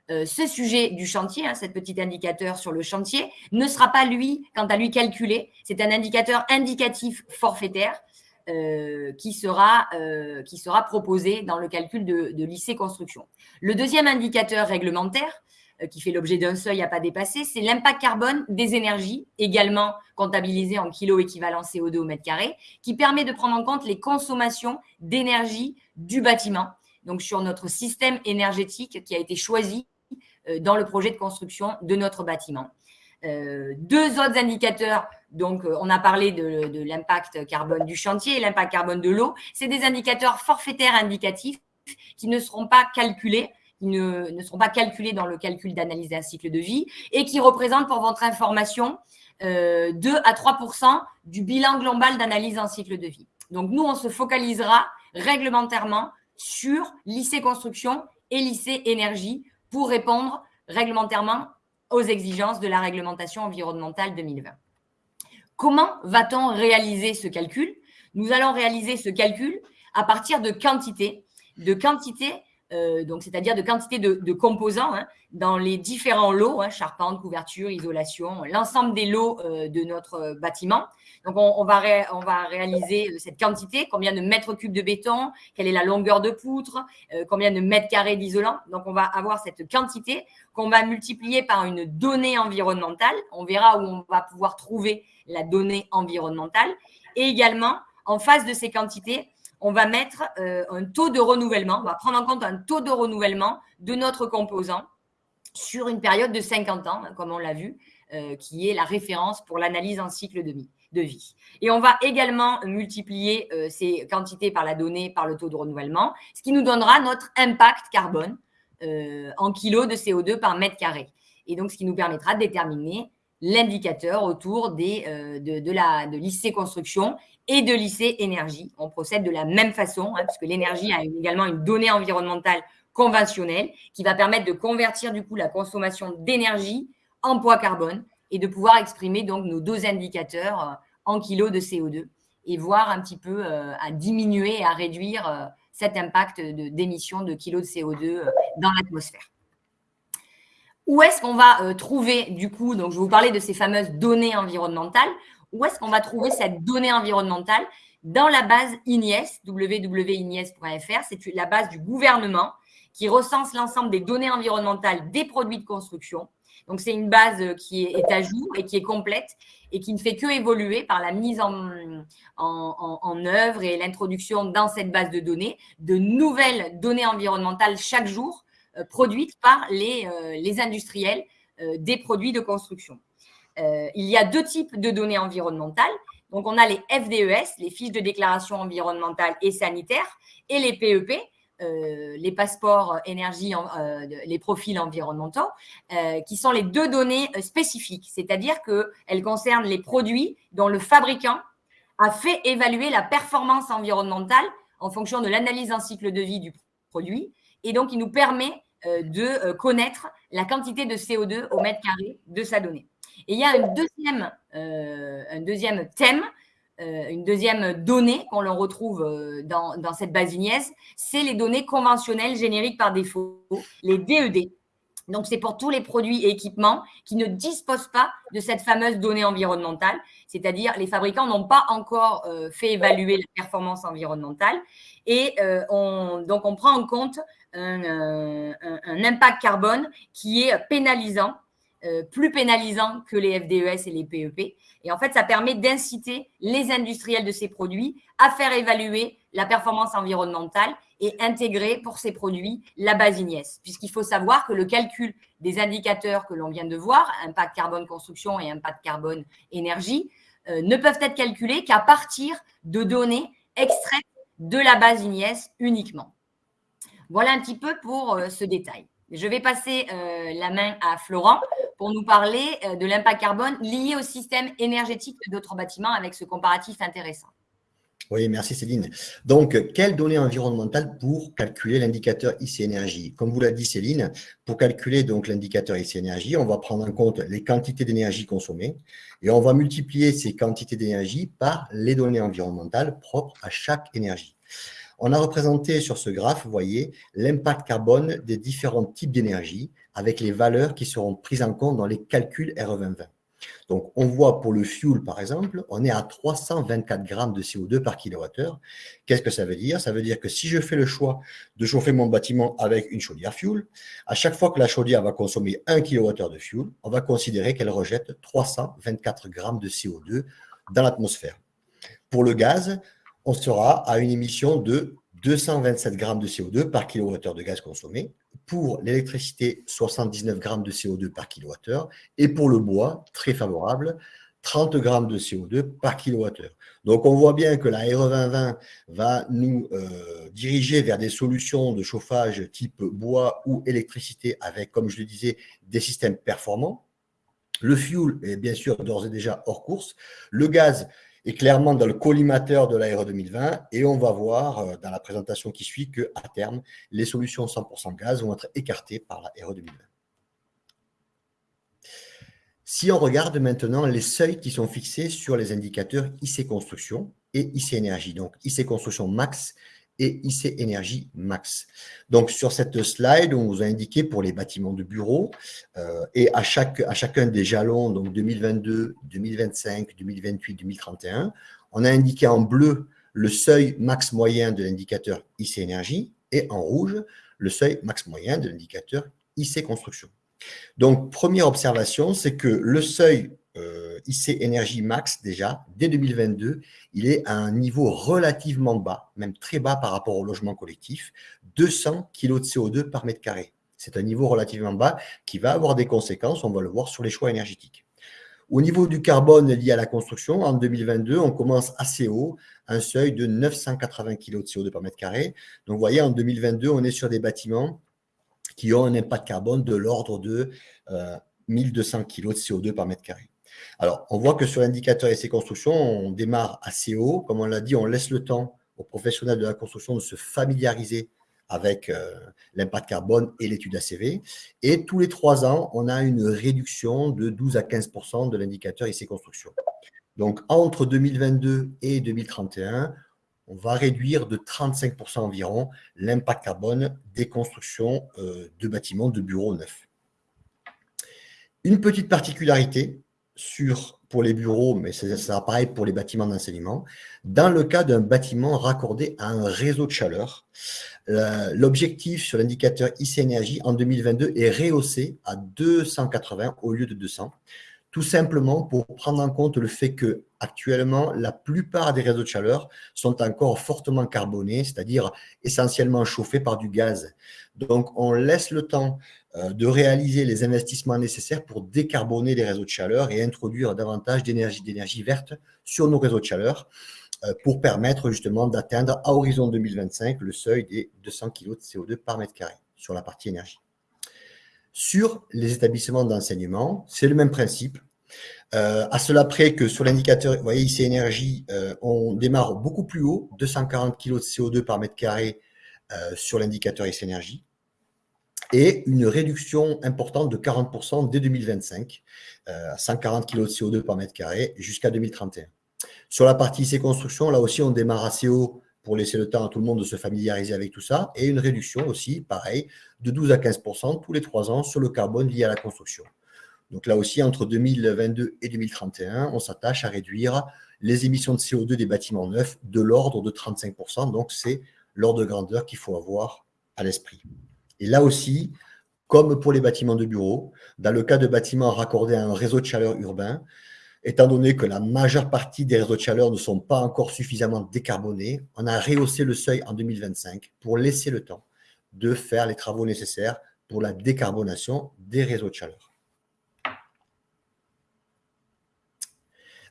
Speaker 2: Euh, ce sujet du chantier, hein, cet petit indicateur sur le chantier, ne sera pas, lui, quant à lui, calculé. C'est un indicateur indicatif forfaitaire euh, qui, sera, euh, qui sera proposé dans le calcul de, de lycée construction. Le deuxième indicateur réglementaire, qui fait l'objet d'un seuil à pas dépasser, c'est l'impact carbone des énergies, également comptabilisé en kilos équivalent CO2 au mètre carré, qui permet de prendre en compte les consommations d'énergie du bâtiment, donc sur notre système énergétique qui a été choisi euh, dans le projet de construction de notre bâtiment. Euh, deux autres indicateurs, donc on a parlé de, de l'impact carbone du chantier et l'impact carbone de l'eau, c'est des indicateurs forfaitaires indicatifs qui ne seront pas calculés qui ne, seront pas calculés dans le calcul d'analyse d'un cycle de vie et qui représentent, pour votre information, 2 euh, à 3% du bilan global d'analyse d'un cycle de vie. Donc, nous, on se focalisera réglementairement sur lycée construction et lycée énergie pour répondre réglementairement aux exigences de la réglementation environnementale 2020. Comment va-t-on réaliser ce calcul? Nous allons réaliser ce calcul à partir de quantités, de quantités euh, c'est-à-dire de quantité de, composants hein, dans les différents lots, hein, charpente, couverture, isolation, l'ensemble des lots euh, de notre bâtiment. Donc on, va réaliser euh, cette quantité, combien de mètres cubes de béton, quelle est la longueur de poutre, combien de mètres carrés d'isolant. Donc on va avoir cette quantité qu'on va multiplier par une donnée environnementale. On verra où on va pouvoir trouver la donnée environnementale. Et également, en face de ces quantités, on va mettre euh, un taux de renouvellement, on va prendre en compte un taux de renouvellement de notre composant sur une période de 50 ans, hein, comme on l'a vu, euh, qui est la référence pour l'analyse en cycle de vie. Et on va également multiplier euh, ces quantités par la donnée, par le taux de renouvellement, ce qui nous donnera notre impact carbone en kilos de CO2 par mètre carré. Et donc, ce qui nous permettra de déterminer l'indicateur autour des, de, de, la, de construction et de lycée énergie. On procède de la même façon, hein, puisque l'énergie a également une donnée environnementale conventionnelle qui va permettre de convertir du coup la consommation d'énergie en poids carbone et de pouvoir exprimer donc nos deux indicateurs euh, en kilos de CO2 et voir un petit peu euh, à diminuer et à réduire euh, cet impact d'émission de, kilos de CO2 dans l'atmosphère. Où est-ce qu'on va trouver du coup, donc je vous parler de ces fameuses données environnementales, où est-ce qu'on va trouver cette donnée environnementale Dans la base INIES, www.inies.fr, c'est la base du gouvernement qui recense l'ensemble des données environnementales des produits de construction. Donc, c'est une base qui est à jour et qui est complète et qui ne fait que évoluer par la mise en, en, œuvre et l'introduction dans cette base de données de nouvelles données environnementales chaque jour euh, produites par les, euh, les industriels euh, des produits de construction. Euh, il y a deux types de données environnementales. Donc, on a les FDES, les fiches de déclaration environnementale et sanitaire, et les PEP, e euh, les passeports énergie, euh, les profils environnementaux, qui sont les deux données spécifiques, c'est-à-dire qu'elles concernent les produits dont le fabricant a fait évaluer la performance environnementale en fonction de l'analyse en cycle de vie du produit, et donc il nous permet de connaître la quantité de CO2 au mètre carré de sa donnée. Et il y a un deuxième, euh, un deuxième thème, euh, une deuxième donnée qu'on retrouve euh, dans, dans, cette base c'est les données conventionnelles génériques par défaut, les DED. Donc, c'est pour tous les produits et équipements qui ne disposent pas de cette fameuse donnée environnementale, c'est-à-dire les fabricants n'ont pas encore fait évaluer la performance environnementale. Et on, donc, on prend en compte un, un, impact carbone qui est pénalisant euh, plus pénalisant que les FDES et les PEP. E et en fait, ça permet d'inciter les industriels de ces produits à faire évaluer la performance environnementale et intégrer pour ces produits la base INIES. Puisqu'il faut savoir que le calcul des indicateurs que l'on vient de voir, impact carbone construction et impact carbone énergie, euh, ne peuvent être calculés qu'à partir de données extraites de la base INIES uniquement. Voilà un petit peu pour euh, ce détail. Je vais passer la main à Florent pour nous parler euh, de l'impact carbone lié au système énergétique de d'autres bâtiments avec ce comparatif intéressant.
Speaker 3: Oui, merci Céline. Donc, quelles données environnementales pour calculer l'indicateur IC énergie? Comme vous l'a dit Céline, pour calculer donc l'indicateur IC énergie, on va prendre en compte les quantités d'énergie consommées et on va multiplier ces quantités d'énergie par les données environnementales propres à chaque énergie. On a représenté sur ce graphe, vous voyez, l'impact carbone des différents types d'énergie avec les valeurs qui seront prises en compte dans les calculs RE2020. Donc, on voit pour le fuel, par exemple, on est à 324 grammes de CO2 par kilowattheure. Qu'est-ce que ça veut dire? Ça veut dire que si je fais le choix de chauffer mon bâtiment avec une chaudière fuel, à chaque fois que la chaudière va consommer 1 kWh de fuel, on va considérer qu'elle rejette 324 grammes de CO2 dans l'atmosphère. Pour le gaz, on sera à une émission de 227 grammes de CO2 par kilowattheure de gaz consommé. Pour l'électricité, 79 grammes de CO2 par kilowattheure. Et pour le bois, très favorable, 30 grammes de CO2 par kilowattheure. Donc, on voit bien que la RE 2020 va nous euh, diriger vers des solutions de chauffage type bois ou électricité avec, comme je le disais, des systèmes performants. Le fuel est bien sûr d'ores et déjà hors course. Le gaz est clairement dans le collimateur de l'ARE 2020 et on va voir euh, dans la présentation qui suit qu'à terme, les solutions 100% gaz vont être écartées par la RE 2020. Si on regarde maintenant les seuils qui sont fixés sur les indicateurs IC Construction et IC Énergie, donc IC Construction Max et IC Énergie Max. Donc, sur cette slide, on vous a indiqué pour les bâtiments de bureaux euh, et à, chacun des jalons, donc 2022, 2025, 2028, 2031, on a indiqué en bleu le seuil max moyen de l'indicateur IC Énergie et en rouge le seuil max moyen de l'indicateur IC Construction. Donc, première observation, c'est que le seuil euh, IC Énergie Max, déjà, dès 2022, il est à un niveau relativement bas, même très bas par rapport au logement collectif, 200 kg de CO2 par mètre carré. C'est un niveau relativement bas qui va avoir des conséquences, on va le voir sur les choix énergétiques. Au niveau du carbone lié à la construction, en 2022, on commence assez haut, un seuil de 980 kg de CO2 par mètre carré. Donc, vous voyez, en 2022, on est sur des bâtiments qui ont un impact carbone de l'ordre de 1200 euh, kg de CO2 par mètre carré. Alors, on voit que sur l'indicateur essai construction, on démarre assez haut. Comme on l'a dit, on laisse le temps aux professionnels de la construction de se familiariser avec euh, l'impact carbone et l'étude ACV. Et tous les trois ans, on a une réduction de 12 à 15% de l'indicateur essai construction. Donc, entre 2022 et 2031, on va réduire de 35% environ l'impact carbone des constructions euh, de bâtiments, de bureaux neufs. Une petite particularité, sur, pour les bureaux, mais ça pareil pour les bâtiments d'enseignement. Dans le cas d'un bâtiment raccordé à un réseau de chaleur, l'objectif sur l'indicateur IC Énergie en 2022 est rehaussé à 280 au lieu de 200, tout simplement pour prendre en compte le fait que actuellement la plupart des réseaux de chaleur sont encore fortement carbonés, c'est-à-dire essentiellement chauffés par du gaz. Donc, on laisse le temps euh, de réaliser les investissements nécessaires pour décarboner les réseaux de chaleur et introduire davantage d'énergie d'énergie verte sur nos réseaux de chaleur euh, pour permettre justement d'atteindre à horizon 2025 le seuil des 200 kg de CO2 par mètre carré sur la partie énergie. Sur les établissements d'enseignement, c'est le même principe. Euh, à cela près que sur l'indicateur, vous voyez ici énergie, on démarre beaucoup plus haut, 240 kg de CO2 par mètre carré sur l'indicateur IC énergie et une réduction importante de 40% dès 2025, euh, 140 kg de CO2 par mètre carré jusqu'à 2031. Sur la partie IC construction, là aussi, on démarre assez haut pour laisser le temps à tout le monde de se familiariser avec tout ça, et une réduction aussi, pareil, de 12 à 15% tous les trois ans sur le carbone lié à la construction. Donc là aussi, entre 2022 et 2031, on s'attache à réduire les émissions de CO2 des bâtiments neufs de l'ordre de 35%. Donc c'est l'ordre de grandeur qu'il faut avoir à l'esprit. Et là aussi, comme pour les bâtiments de bureaux, dans le cas de bâtiments raccordés à un réseau de chaleur urbain, étant donné que la majeure partie des réseaux de chaleur ne sont pas encore suffisamment décarbonés, on a rehaussé le seuil en 2025 pour laisser le temps de faire les travaux nécessaires pour la décarbonation des réseaux de chaleur.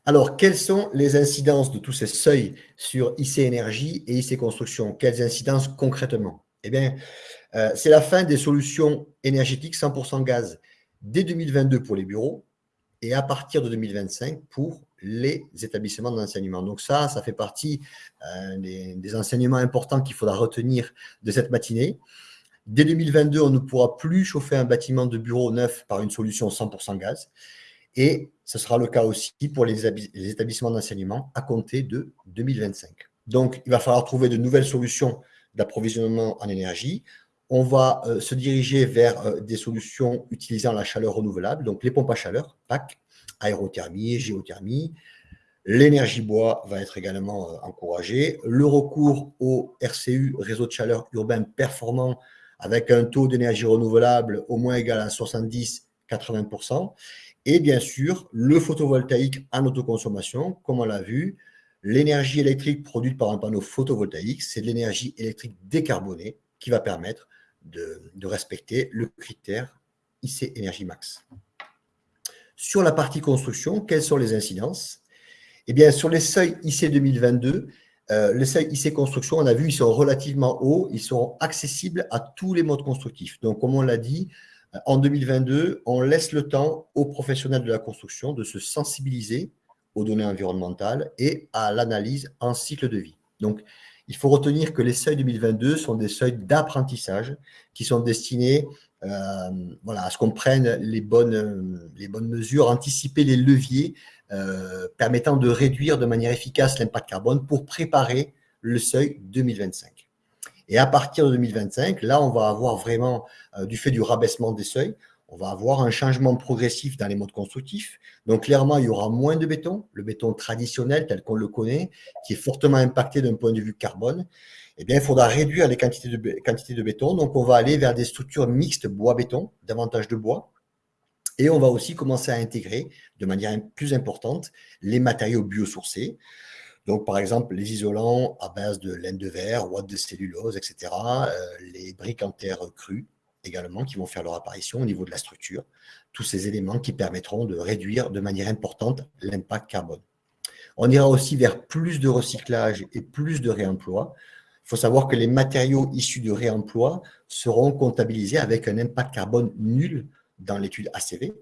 Speaker 3: Alors, quelles sont les incidences de tous ces seuils sur IC Énergie et IC Construction? Quelles incidences concrètement? Eh bien, euh, c'est la fin des solutions énergétiques 100% gaz dès 2022 pour les bureaux et à partir de 2025 pour les établissements d'enseignement. Donc ça, ça fait partie euh, des, enseignements importants qu'il faudra retenir de cette matinée. Dès 2022, on ne pourra plus chauffer un bâtiment de bureau neuf par une solution 100% gaz. Et ce sera le cas aussi pour les, établissements d'enseignement à compter de 2025. Donc, il va falloir trouver de nouvelles solutions d'approvisionnement en énergie. On va euh, se diriger vers euh, des solutions utilisant la chaleur renouvelable, donc les pompes à chaleur, PAC, aérothermie, géothermie. L'énergie bois va être également euh, encouragée. Le recours au RCU, réseau de chaleur urbain performant, avec un taux d'énergie renouvelable au moins égal à 70-80%. Et bien sûr, le photovoltaïque en autoconsommation, comme on l'a vu, l'énergie électrique produite par un panneau photovoltaïque, c'est de l'énergie électrique décarbonée qui va permettre de, respecter le critère IC Énergie Max. Sur la partie construction, quelles sont les incidences? Eh bien, sur les seuils IC 2022, euh, les seuils IC construction, on a vu, ils sont relativement hauts, ils sont accessibles à tous les modes constructifs. Donc, comme on l'a dit, euh, en 2022, on laisse le temps aux professionnels de la construction de se sensibiliser aux données environnementales et à l'analyse en cycle de vie. Donc, il faut retenir que les seuils 2022 sont des seuils d'apprentissage qui sont destinés euh, voilà, à ce qu'on prenne les bonnes, mesures, anticiper les leviers euh, permettant de réduire de manière efficace l'impact carbone pour préparer le seuil 2025. Et à partir de 2025, là, on va avoir vraiment, euh, du fait du rabaissement des seuils, on va avoir un changement progressif dans les modes constructifs. Donc, clairement, il y aura moins de béton, le béton traditionnel tel qu'on le connaît, qui est fortement impacté d'un point de vue carbone eh bien, il faudra réduire les quantités de, béton. Donc, on va aller vers des structures mixtes bois-béton, davantage de bois. Et on va aussi commencer à intégrer de manière plus importante les matériaux biosourcés. Donc, par exemple, les isolants à base de laine de verre, ouate de cellulose, etc. Euh, les briques en terre crues également qui vont faire leur apparition au niveau de la structure. Tous ces éléments qui permettront de réduire de manière importante l'impact carbone. On ira aussi vers plus de recyclage et plus de réemploi. Il faut savoir que les matériaux issus du réemploi seront comptabilisés avec un impact carbone nul dans l'étude ACV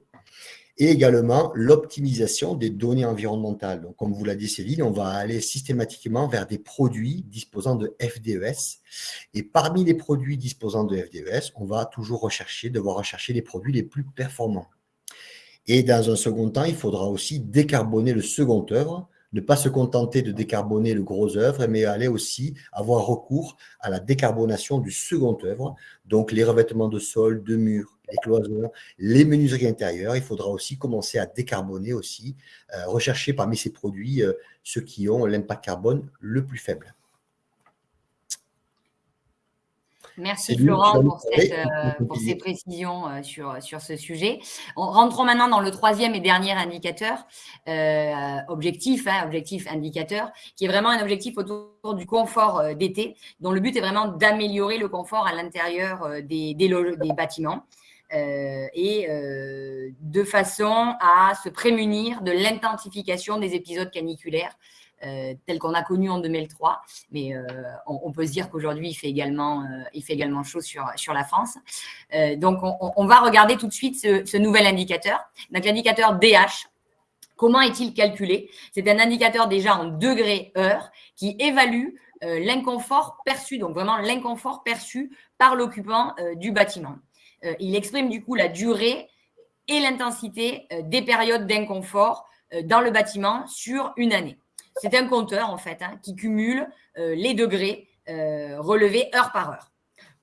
Speaker 3: et également l'optimisation des données environnementales. Donc, comme vous l'a dit Céline, on va aller systématiquement vers des produits disposant de FDES. Et parmi les produits disposant de FDES, on va toujours rechercher, devoir rechercher les produits les plus performants. Et dans un second temps, il faudra aussi décarboner le second œuvre ne pas se contenter de décarboner le gros œuvre, mais aller aussi avoir recours à la décarbonation du second œuvre, donc les revêtements de sol, de murs, les cloisons, les menuiseries intérieures. Il faudra aussi commencer à décarboner aussi, euh, rechercher parmi ces produits euh, ceux qui ont l'impact carbone le plus faible.
Speaker 2: Merci Florent euh, pour, ces précisions euh, sur, sur ce sujet. On, rentrons maintenant dans le troisième et dernier indicateur, euh, objectif, hein, objectif indicateur, qui est vraiment un objectif autour du confort d'été, dont le but est vraiment d'améliorer le confort à l'intérieur des, des, des, bâtiments. Et de façon à se prémunir de l'intensification des épisodes caniculaires euh, tel qu'on a connu en 2003. Mais euh, on, peut se dire qu'aujourd'hui, il, fait également, euh, il fait également chaud sur, sur la France. donc, on, va regarder tout de suite ce, nouvel indicateur. Donc, l'indicateur DH, comment est-il calculé? C'est un indicateur déjà en degrés heure qui évalue l'inconfort perçu, donc vraiment l'inconfort perçu par l'occupant du bâtiment. Il exprime du coup la durée et l'intensité des périodes d'inconfort dans le bâtiment sur une année. C'est un compteur, en fait, hein, qui cumule euh, les degrés euh, relevés heure par heure.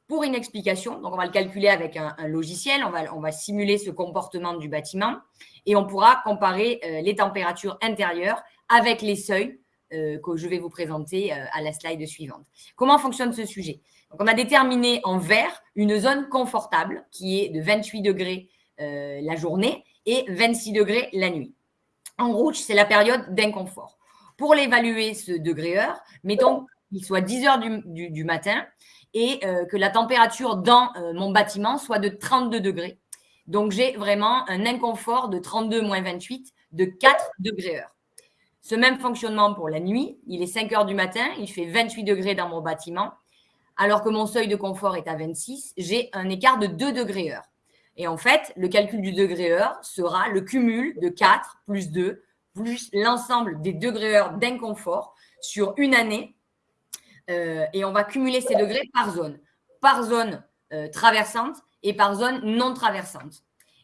Speaker 2: Pour une explication, donc on va le calculer avec un, logiciel, on va, on va, simuler ce comportement du bâtiment et on pourra comparer euh, les températures intérieures avec les seuils que je vais vous présenter à la slide suivante. Comment fonctionne ce sujet? On a déterminé en vert une zone confortable qui est de 28 degrés la journée et 26 degrés la nuit. En rouge, c'est la période d'inconfort. Pour l'évaluer, ce degré heure, mettons qu'il soit 10 heures du, matin et euh, que la température dans euh, mon bâtiment soit de 32 degrés. Donc, j'ai vraiment un inconfort de 32 moins 28 de 4 degrés heure. Ce même fonctionnement pour la nuit, il est 5 heures du matin, il fait 28 degrés dans mon bâtiment, alors que mon seuil de confort est à 26, j'ai un écart de 2 degrés heure. Et en fait, le calcul du degré heure sera le cumul de 4 plus 2 plus l'ensemble des degrés d'inconfort sur une année. et on va cumuler ces degrés par zone. Par zone traversante et par zone non traversante.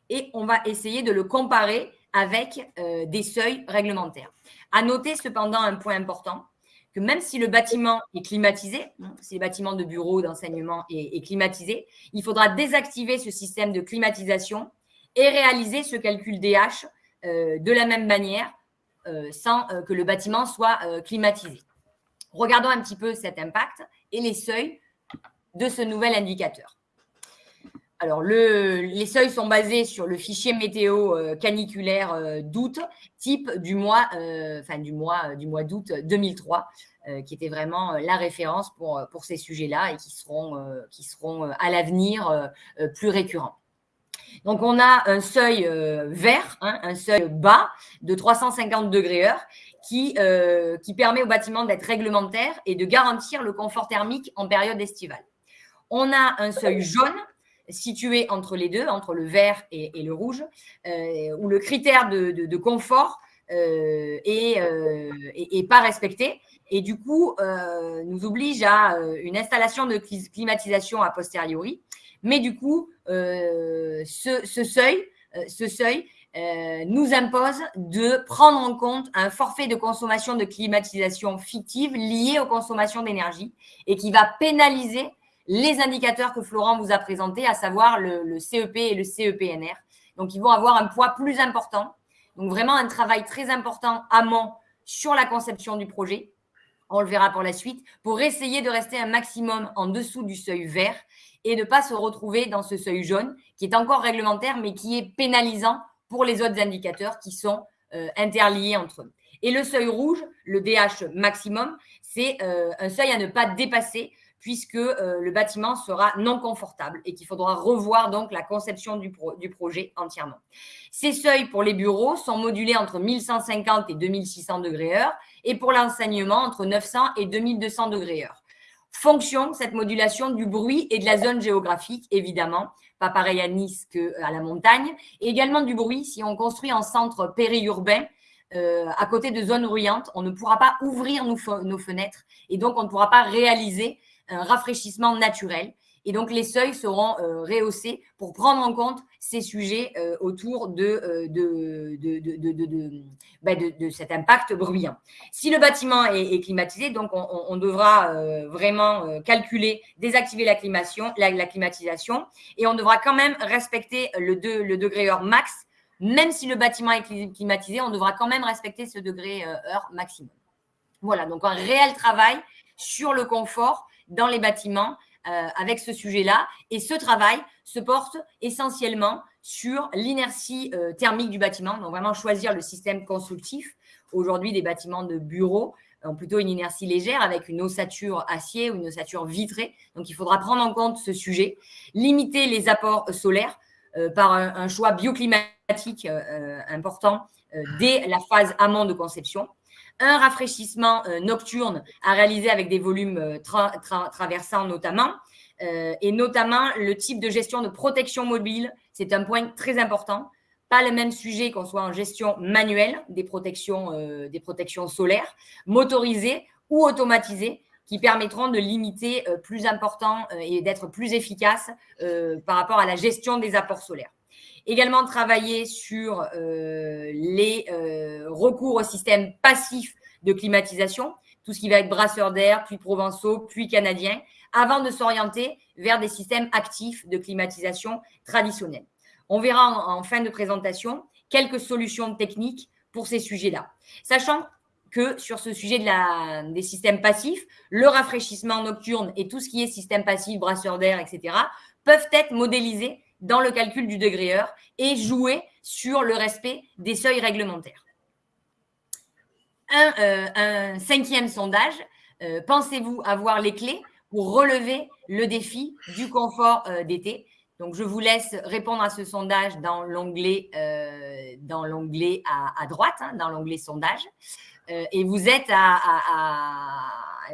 Speaker 2: Et on va essayer de le comparer avec des seuils réglementaires. À noter cependant un point important, que même si le bâtiment est climatisé, hein, si le bâtiment de bureau, d'enseignement est, climatisé, il faudra désactiver ce système de climatisation et réaliser ce calcul DH euh, de la même manière euh, sans euh, que le bâtiment soit climatisé. Regardons un petit peu cet impact et les seuils de ce nouvel indicateur. Alors, les seuils sont basés sur le fichier météo caniculaire d'août, type du mois, enfin du mois, du mois d'août 2003, qui était vraiment la référence pour, pour ces sujets-là et qui seront, qui seront à l'avenir plus récurrents. Donc, on a un seuil vert, hein, un seuil bas de 350 degrés heure qui, qui permet au bâtiment d'être réglementaire et de garantir le confort thermique en période estivale. On a un seuil jaune situé entre les deux, entre le vert et, le rouge, euh, où le critère de, confort euh, euh, est, pas respecté et du coup nous oblige à une installation de climatisation a posteriori. Mais du coup, ce, seuil, ce seuil nous impose de prendre en compte un forfait de consommation de climatisation fictive lié aux consommations d'énergie et qui va pénaliser les indicateurs que Florent vous a présentés, à savoir le, CEP et le CEPNR. Donc, ils vont avoir un poids plus important. Donc, vraiment un travail très important amont sur la conception du projet. On le verra pour la suite, pour essayer de rester un maximum en dessous du seuil vert et ne pas se retrouver dans ce seuil jaune qui est encore réglementaire, mais qui est pénalisant pour les autres indicateurs qui sont euh, interliés entre eux. Et le seuil rouge, le DH maximum, c'est euh, un seuil à ne pas dépasser puisque euh, le bâtiment sera non confortable et qu'il faudra revoir donc la conception du, projet entièrement. Ces seuils pour les bureaux sont modulés entre 1150 et 2600 degrés heure et pour l'enseignement entre 900 et 2200 degrés heure. Fonction, cette modulation du bruit et de la zone géographique, évidemment, pas pareil à Nice qu'à la montagne, et également du bruit si on construit en centre périurbain, euh, à côté de zones bruyantes, on ne pourra pas ouvrir nos, fenêtres et donc on ne pourra pas réaliser un rafraîchissement naturel. Et donc, les seuils seront euh, rehaussés pour prendre en compte ces sujets euh, autour de, euh, de, de, bah, de, cet impact bruyant. Si le bâtiment est, climatisé, donc on, devra vraiment calculer, désactiver la, la, climatisation et on devra quand même respecter le, le degré heure max. Même si le bâtiment est climatisé, on devra quand même respecter ce degré heure maximum. Voilà, donc un réel travail sur le confort dans les bâtiments euh, avec ce sujet-là. Et ce travail se porte essentiellement sur l'inertie euh, thermique du bâtiment. Donc, vraiment choisir le système constructif. Aujourd'hui, des bâtiments de bureaux ont plutôt une inertie légère avec une ossature acier ou une ossature vitrée. Donc, il faudra prendre en compte ce sujet. Limiter les apports solaires euh, par un, choix bioclimatique important dès la phase amont de conception un rafraîchissement euh, nocturne à réaliser avec des volumes euh, traversants notamment, euh, et notamment le type de gestion de protection mobile. C'est un point très important. Pas le même sujet qu'on soit en gestion manuelle des protections, des protections solaires, motorisées ou automatisées, qui permettront de limiter plus important et d'être plus efficace par rapport à la gestion des apports solaires. Également travailler sur euh, les euh, recours au système passif de climatisation, tout ce qui va être brasseur d'air, puis provençaux, puis canadiens, avant de s'orienter vers des systèmes actifs de climatisation traditionnels. On verra en, fin de présentation quelques solutions techniques pour ces sujets-là. Sachant que sur ce sujet des systèmes passifs, le rafraîchissement nocturne et tout ce qui est système passif, brasseur d'air, etc., peuvent être modélisés dans le calcul du degré heure et jouer sur le respect des seuils réglementaires. Un, euh, cinquième sondage, euh, pensez-vous avoir les clés pour relever le défi du confort euh, d'été? Donc, je vous laisse répondre à ce sondage dans l'onglet l'onglet à, droite, hein, dans l'onglet sondage. et vous êtes à,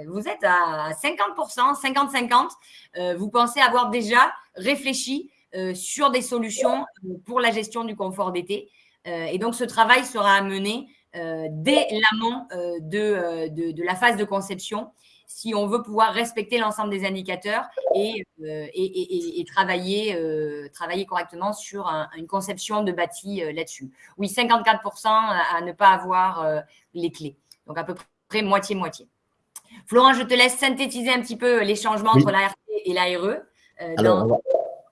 Speaker 2: vous êtes à 50%, 50-50. vous pensez avoir déjà réfléchi sur des solutions euh, pour la gestion du confort d'été. Euh, et donc, ce travail sera amené dès l'amont de, de, la phase de conception si on veut pouvoir respecter l'ensemble des indicateurs et, et, travailler, travailler correctement sur une conception de bâti là-dessus. Oui, 54% à ne pas avoir les clés. Donc, à peu près moitié-moitié. Florent, je te laisse synthétiser un petit peu les changements entre l'ART et l'ARE.
Speaker 3: Alors,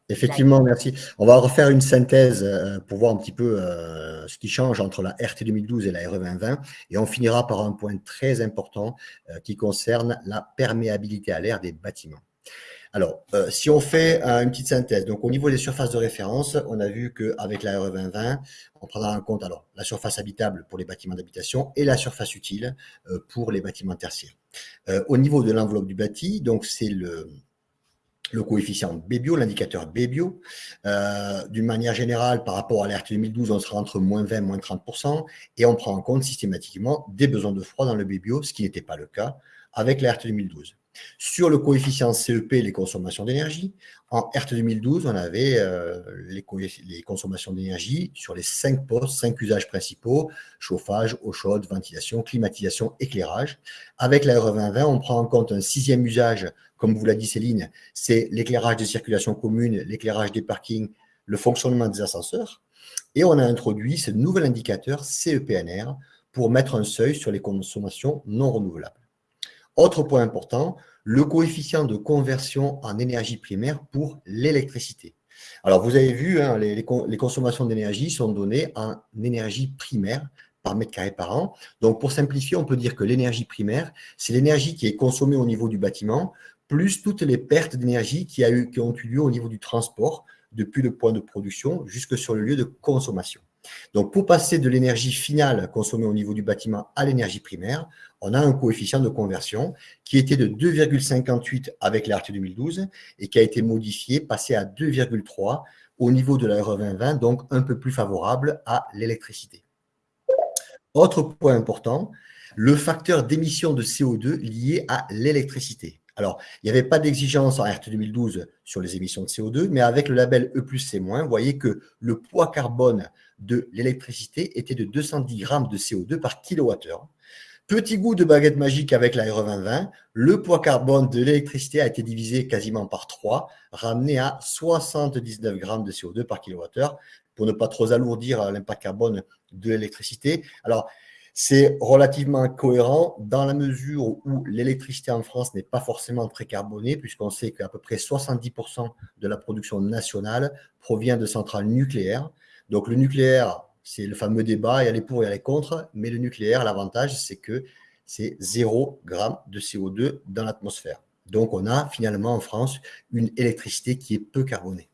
Speaker 3: Effectivement, merci. On va refaire une synthèse euh, pour voir un petit peu euh, ce qui change entre la RT 2012 et la RE 2020 et on finira par un point très important euh, qui concerne la perméabilité à l'air des bâtiments. Alors, si on fait une petite synthèse, donc au niveau des surfaces de référence, on a vu qu'avec la RE 2020, on prendra en compte alors la surface habitable pour les bâtiments d'habitation et la surface utile pour les bâtiments tertiaires. au niveau de l'enveloppe du bâti, donc c'est le, le coefficient BBIO, l'indicateur BBIO. Euh, d'une manière générale, par rapport à l'RT 2012, on sera entre moins 20 et moins 30% et on prend en compte systématiquement des besoins de froid dans le BBIO, ce qui n'était pas le cas avec l'RT 2012. Sur le coefficient CEP, les consommations d'énergie, en RT 2012, on avait euh, les, les, consommations d'énergie sur les cinq postes, cinq usages principaux, chauffage, eau chaude, ventilation, climatisation, éclairage. Avec la RE 2020, on prend en compte un sixième usage comme vous l'a dit Céline, c'est l'éclairage des circulations communes, l'éclairage des parkings, le fonctionnement des ascenseurs. Et on a introduit ce nouvel indicateur CEPNR pour mettre un seuil sur les consommations non renouvelables. Autre point important, le coefficient de conversion en énergie primaire pour l'électricité. Alors, vous avez vu, hein, les, consommations d'énergie sont données en énergie primaire par mètre carré par an. Donc, pour simplifier, on peut dire que l'énergie primaire, c'est l'énergie qui est consommée au niveau du bâtiment plus toutes les pertes d'énergie qui, qui, ont eu lieu au niveau du transport, depuis le point de production jusque sur le lieu de consommation. Donc, pour passer de l'énergie finale consommée au niveau du bâtiment à l'énergie primaire, on a un coefficient de conversion qui était de 2,58 avec l'ART 2012 et qui a été modifié, passé à 2,3 au niveau de la RE 2020, donc un peu plus favorable à l'électricité. Autre point important, le facteur d'émission de CO2 lié à l'électricité. Alors, il n'y avait pas d'exigence en RT 2012 sur les émissions de CO2, mais avec le label E+, C-, vous voyez que le poids carbone de l'électricité était de 210 grammes de CO2 par kilowattheure. Petit goût de baguette magique avec la RE 2020, le poids carbone de l'électricité a été divisé quasiment par 3, ramené à 79 grammes de CO2 par kilowattheure, pour ne pas trop alourdir l'impact carbone de l'électricité. Alors, c'est relativement cohérent dans la mesure où l'électricité en France n'est pas forcément très carbonée, puisqu'on sait qu'à peu près 70% de la production nationale provient de centrales nucléaires. Donc le nucléaire, c'est le fameux débat, il y a les pour, et il y a les contre, mais le nucléaire, l'avantage, c'est que c'est 0 g de CO2 dans l'atmosphère. Donc on a finalement en France une électricité qui est peu carbonée.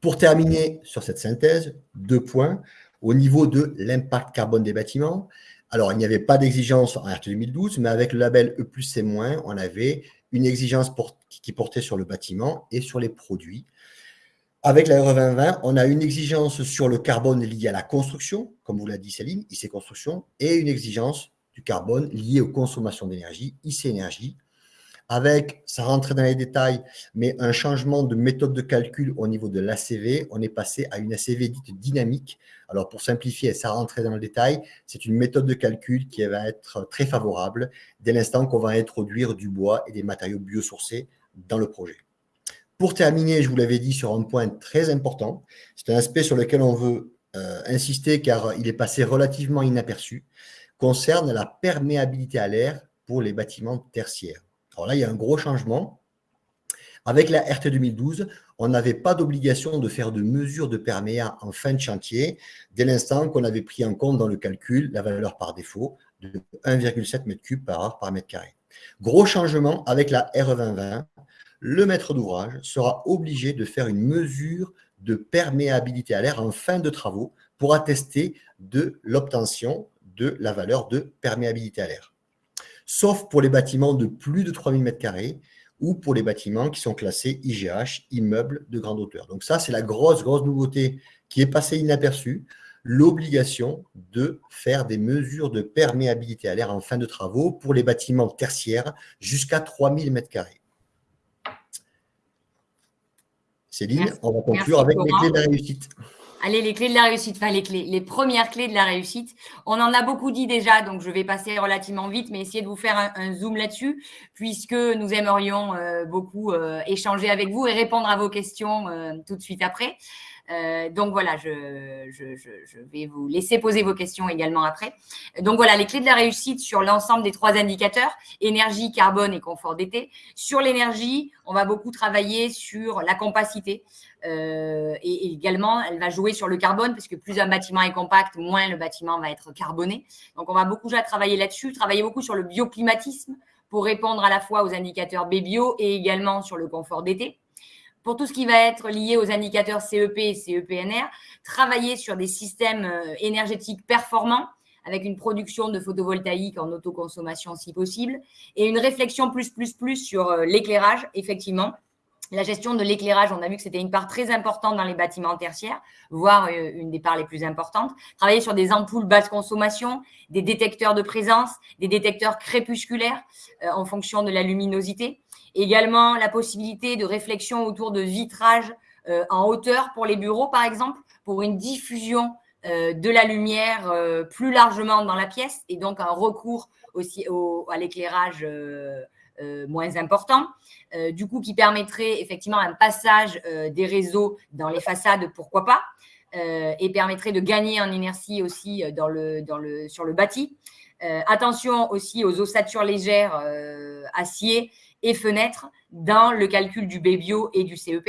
Speaker 3: Pour terminer sur cette synthèse, deux points. Au niveau de l'impact carbone des bâtiments, alors il n'y avait pas d'exigence en RT 2012, mais avec le label E+, C-, on avait une exigence qui portait sur le bâtiment et sur les produits. Avec la RE 2020, on a une exigence sur le carbone lié à la construction, comme vous l'a dit Céline, IC Construction, et une exigence du carbone lié aux consommations d'énergie, IC Énergie, avec, ça rentrait dans les détails, mais un changement de méthode de calcul au niveau de l'ACV, on est passé à une ACV dite dynamique. Alors pour simplifier, ça rentrait dans le détail, c'est une méthode de calcul qui va être très favorable dès l'instant qu'on va introduire du bois et des matériaux biosourcés dans le projet. Pour terminer, je vous l'avais dit sur un point très important, c'est un aspect sur lequel on veut euh, insister car il est passé relativement inaperçu, concerne la perméabilité à l'air pour les bâtiments tertiaires. Alors là, il y a un gros changement. Avec la RT 2012, on n'avait pas d'obligation de faire de mesures de perméa en fin de chantier, dès l'instant qu'on avait pris en compte dans le calcul la valeur par défaut de 1,7 m3 par heure par mètre carré. Gros changement avec la RE 2020, le maître d'ouvrage sera obligé de faire une mesure de perméabilité à l'air en fin de travaux pour attester de l'obtention de la valeur de perméabilité à l'air sauf pour les bâtiments de plus de 3000 m2 ou pour les bâtiments qui sont classés IGH, immeubles de grande hauteur. Donc ça, c'est la grosse, grosse nouveauté qui est passée inaperçue, l'obligation de faire des mesures de perméabilité à l'air en fin de travaux pour les bâtiments tertiaires jusqu'à 3000 m2. Céline, on va conclure avec les clés de la réussite.
Speaker 2: Allez, les clés de la réussite, enfin les clés, les premières clés de la réussite. On en a beaucoup dit déjà, donc je vais passer relativement vite, mais essayer de vous faire un, zoom là-dessus, puisque nous aimerions euh, beaucoup euh, échanger avec vous et répondre à vos questions euh, tout de suite après. Donc voilà, je, je, vais vous laisser poser vos questions également après. Donc voilà, les clés de la réussite sur l'ensemble des trois indicateurs, énergie, carbone et confort d'été. Sur l'énergie, on va beaucoup travailler sur la compacité. Euh, et, également, elle va jouer sur le carbone, parce que plus un bâtiment est compact, moins le bâtiment va être carboné. Donc, on va beaucoup déjà travailler là-dessus, travailler beaucoup sur le bioclimatisme pour répondre à la fois aux indicateurs B-bio et également sur le confort d'été. Pour tout ce qui va être lié aux indicateurs CEP et CEPNR, travailler sur des systèmes euh, énergétiques performants avec une production de photovoltaïque en autoconsommation si possible et une réflexion plus, plus, plus sur euh, l'éclairage, effectivement, la gestion de l'éclairage, on a vu que c'était une part très importante dans les bâtiments tertiaires, voire euh, une des parts les plus importantes. Travailler sur des ampoules basse consommation, des détecteurs de présence, des détecteurs crépusculaires en fonction de la luminosité. Également, la possibilité de réflexion autour de vitrage euh, en hauteur pour les bureaux, par exemple, pour une diffusion de la lumière plus largement dans la pièce et donc un recours aussi à l'éclairage euh, moins important, euh, du coup qui permettrait effectivement un passage euh, des réseaux dans les façades, pourquoi pas, et permettrait de gagner en inertie aussi dans le, dans le, sur le bâti. attention aussi aux ossatures légères, acier et fenêtres dans le calcul du BBio et du CEP.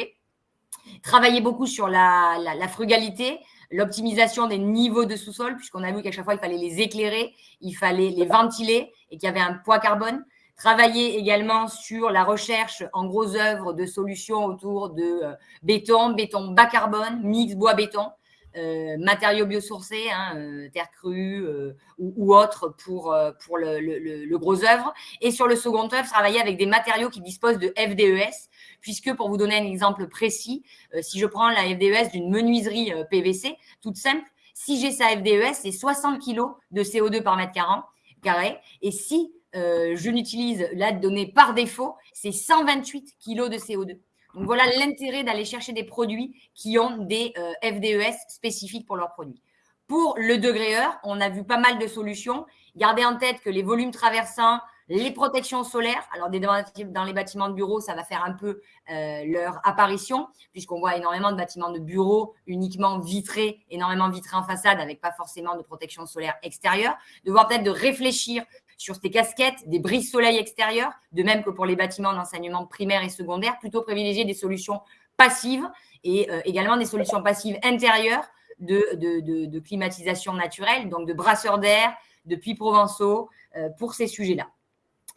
Speaker 2: Travailler beaucoup sur la, la frugalité, l'optimisation des niveaux de sous-sol, puisqu'on a vu qu'à chaque fois, il fallait les éclairer, il fallait les ventiler et qu'il y avait un poids carbone. Travailler également sur la recherche en gros œuvres de solutions autour de euh, béton, béton bas carbone, mix bois-béton, euh, matériaux biosourcés, hein, euh, terre crue ou, ou, autres pour, pour le, le, gros œuvre. Et sur le second œuvre, travailler avec des matériaux qui disposent de FDES, puisque pour vous donner un exemple précis, si je prends la FDES d'une menuiserie PVC, toute simple, si j'ai sa FDES, c'est 60 kg de CO2 par mètre carré. Et si euh, je n'utilise la donnée par défaut, c'est 128 kg de CO2. Donc voilà l'intérêt d'aller chercher des produits qui ont des euh, FDES spécifiques pour leurs produits. Pour le degré heure, on a vu pas mal de solutions. Gardez en tête que les volumes traversants, les protections solaires, alors dans les bâtiments de bureaux, ça va faire un peu euh, leur apparition, puisqu'on voit énormément de bâtiments de bureaux uniquement vitrés, énormément vitrés en façade, avec pas forcément de protection solaire extérieure. De voir peut-être de réfléchir sur ces casquettes, des brises soleil extérieurs, de même que pour les bâtiments d'enseignement primaire et secondaire, plutôt privilégier des solutions passives et euh, également des solutions passives intérieures de, de, climatisation naturelle, donc de brasseurs d'air, de puits provençaux euh, pour ces sujets-là.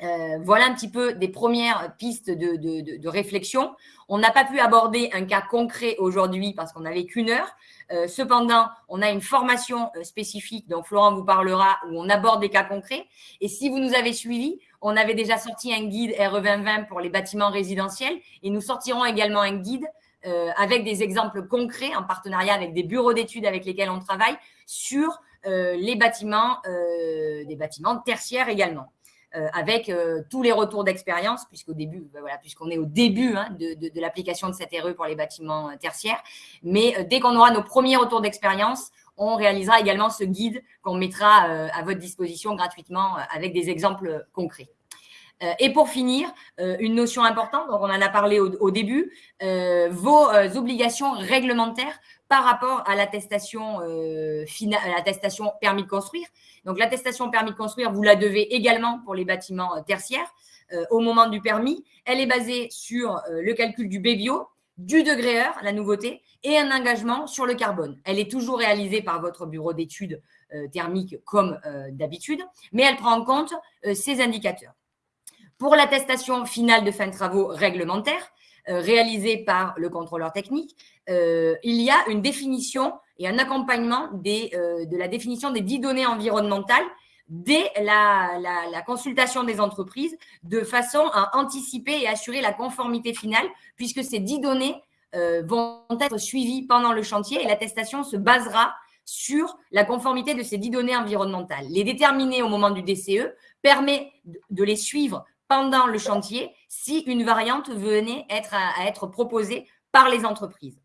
Speaker 2: Euh, voilà un petit peu des premières pistes de, réflexion. On n'a pas pu aborder un cas concret aujourd'hui parce qu'on n'avait qu'une heure. Euh, cependant, on a une formation euh, spécifique dont Florent vous parlera où on aborde des cas concrets. Et si vous nous avez suivis, on avait déjà sorti un guide RE 2020 pour les bâtiments résidentiels et nous sortirons également un guide avec des exemples concrets en partenariat avec des bureaux d'études avec lesquels on travaille sur les bâtiments, des bâtiments tertiaires également. Euh, avec euh, tous les retours d'expérience, puisqu'au début, ben voilà, puisqu'on est au début hein, de, l'application de cette RE pour les bâtiments euh, tertiaires. Mais dès qu'on aura nos premiers retours d'expérience, on réalisera également ce guide qu'on mettra à votre disposition gratuitement avec des exemples concrets. Et pour finir, une notion importante, donc on en a parlé au, début, vos obligations réglementaires par rapport à l'attestation permis de construire. Donc l'attestation permis de construire, vous la devez également pour les bâtiments euh, tertiaires euh, au moment du permis. Elle est basée sur euh, le calcul du BBio, du degré heure, la nouveauté, et un engagement sur le carbone. Elle est toujours réalisée par votre bureau d'études thermiques comme d'habitude, mais elle prend en compte ces indicateurs. Pour l'attestation finale de fin de travaux réglementaires, réalisée par le contrôleur technique, il y a une définition et un accompagnement euh, de la définition des dix données environnementales dès la, consultation des entreprises de façon à anticiper et assurer la conformité finale, puisque ces dix données euh, vont être suivies pendant le chantier et l'attestation se basera sur la conformité de ces dix données environnementales. Les déterminer au moment du DCE permet de les suivre pendant le chantier si une variante venait à être proposée par les entreprises.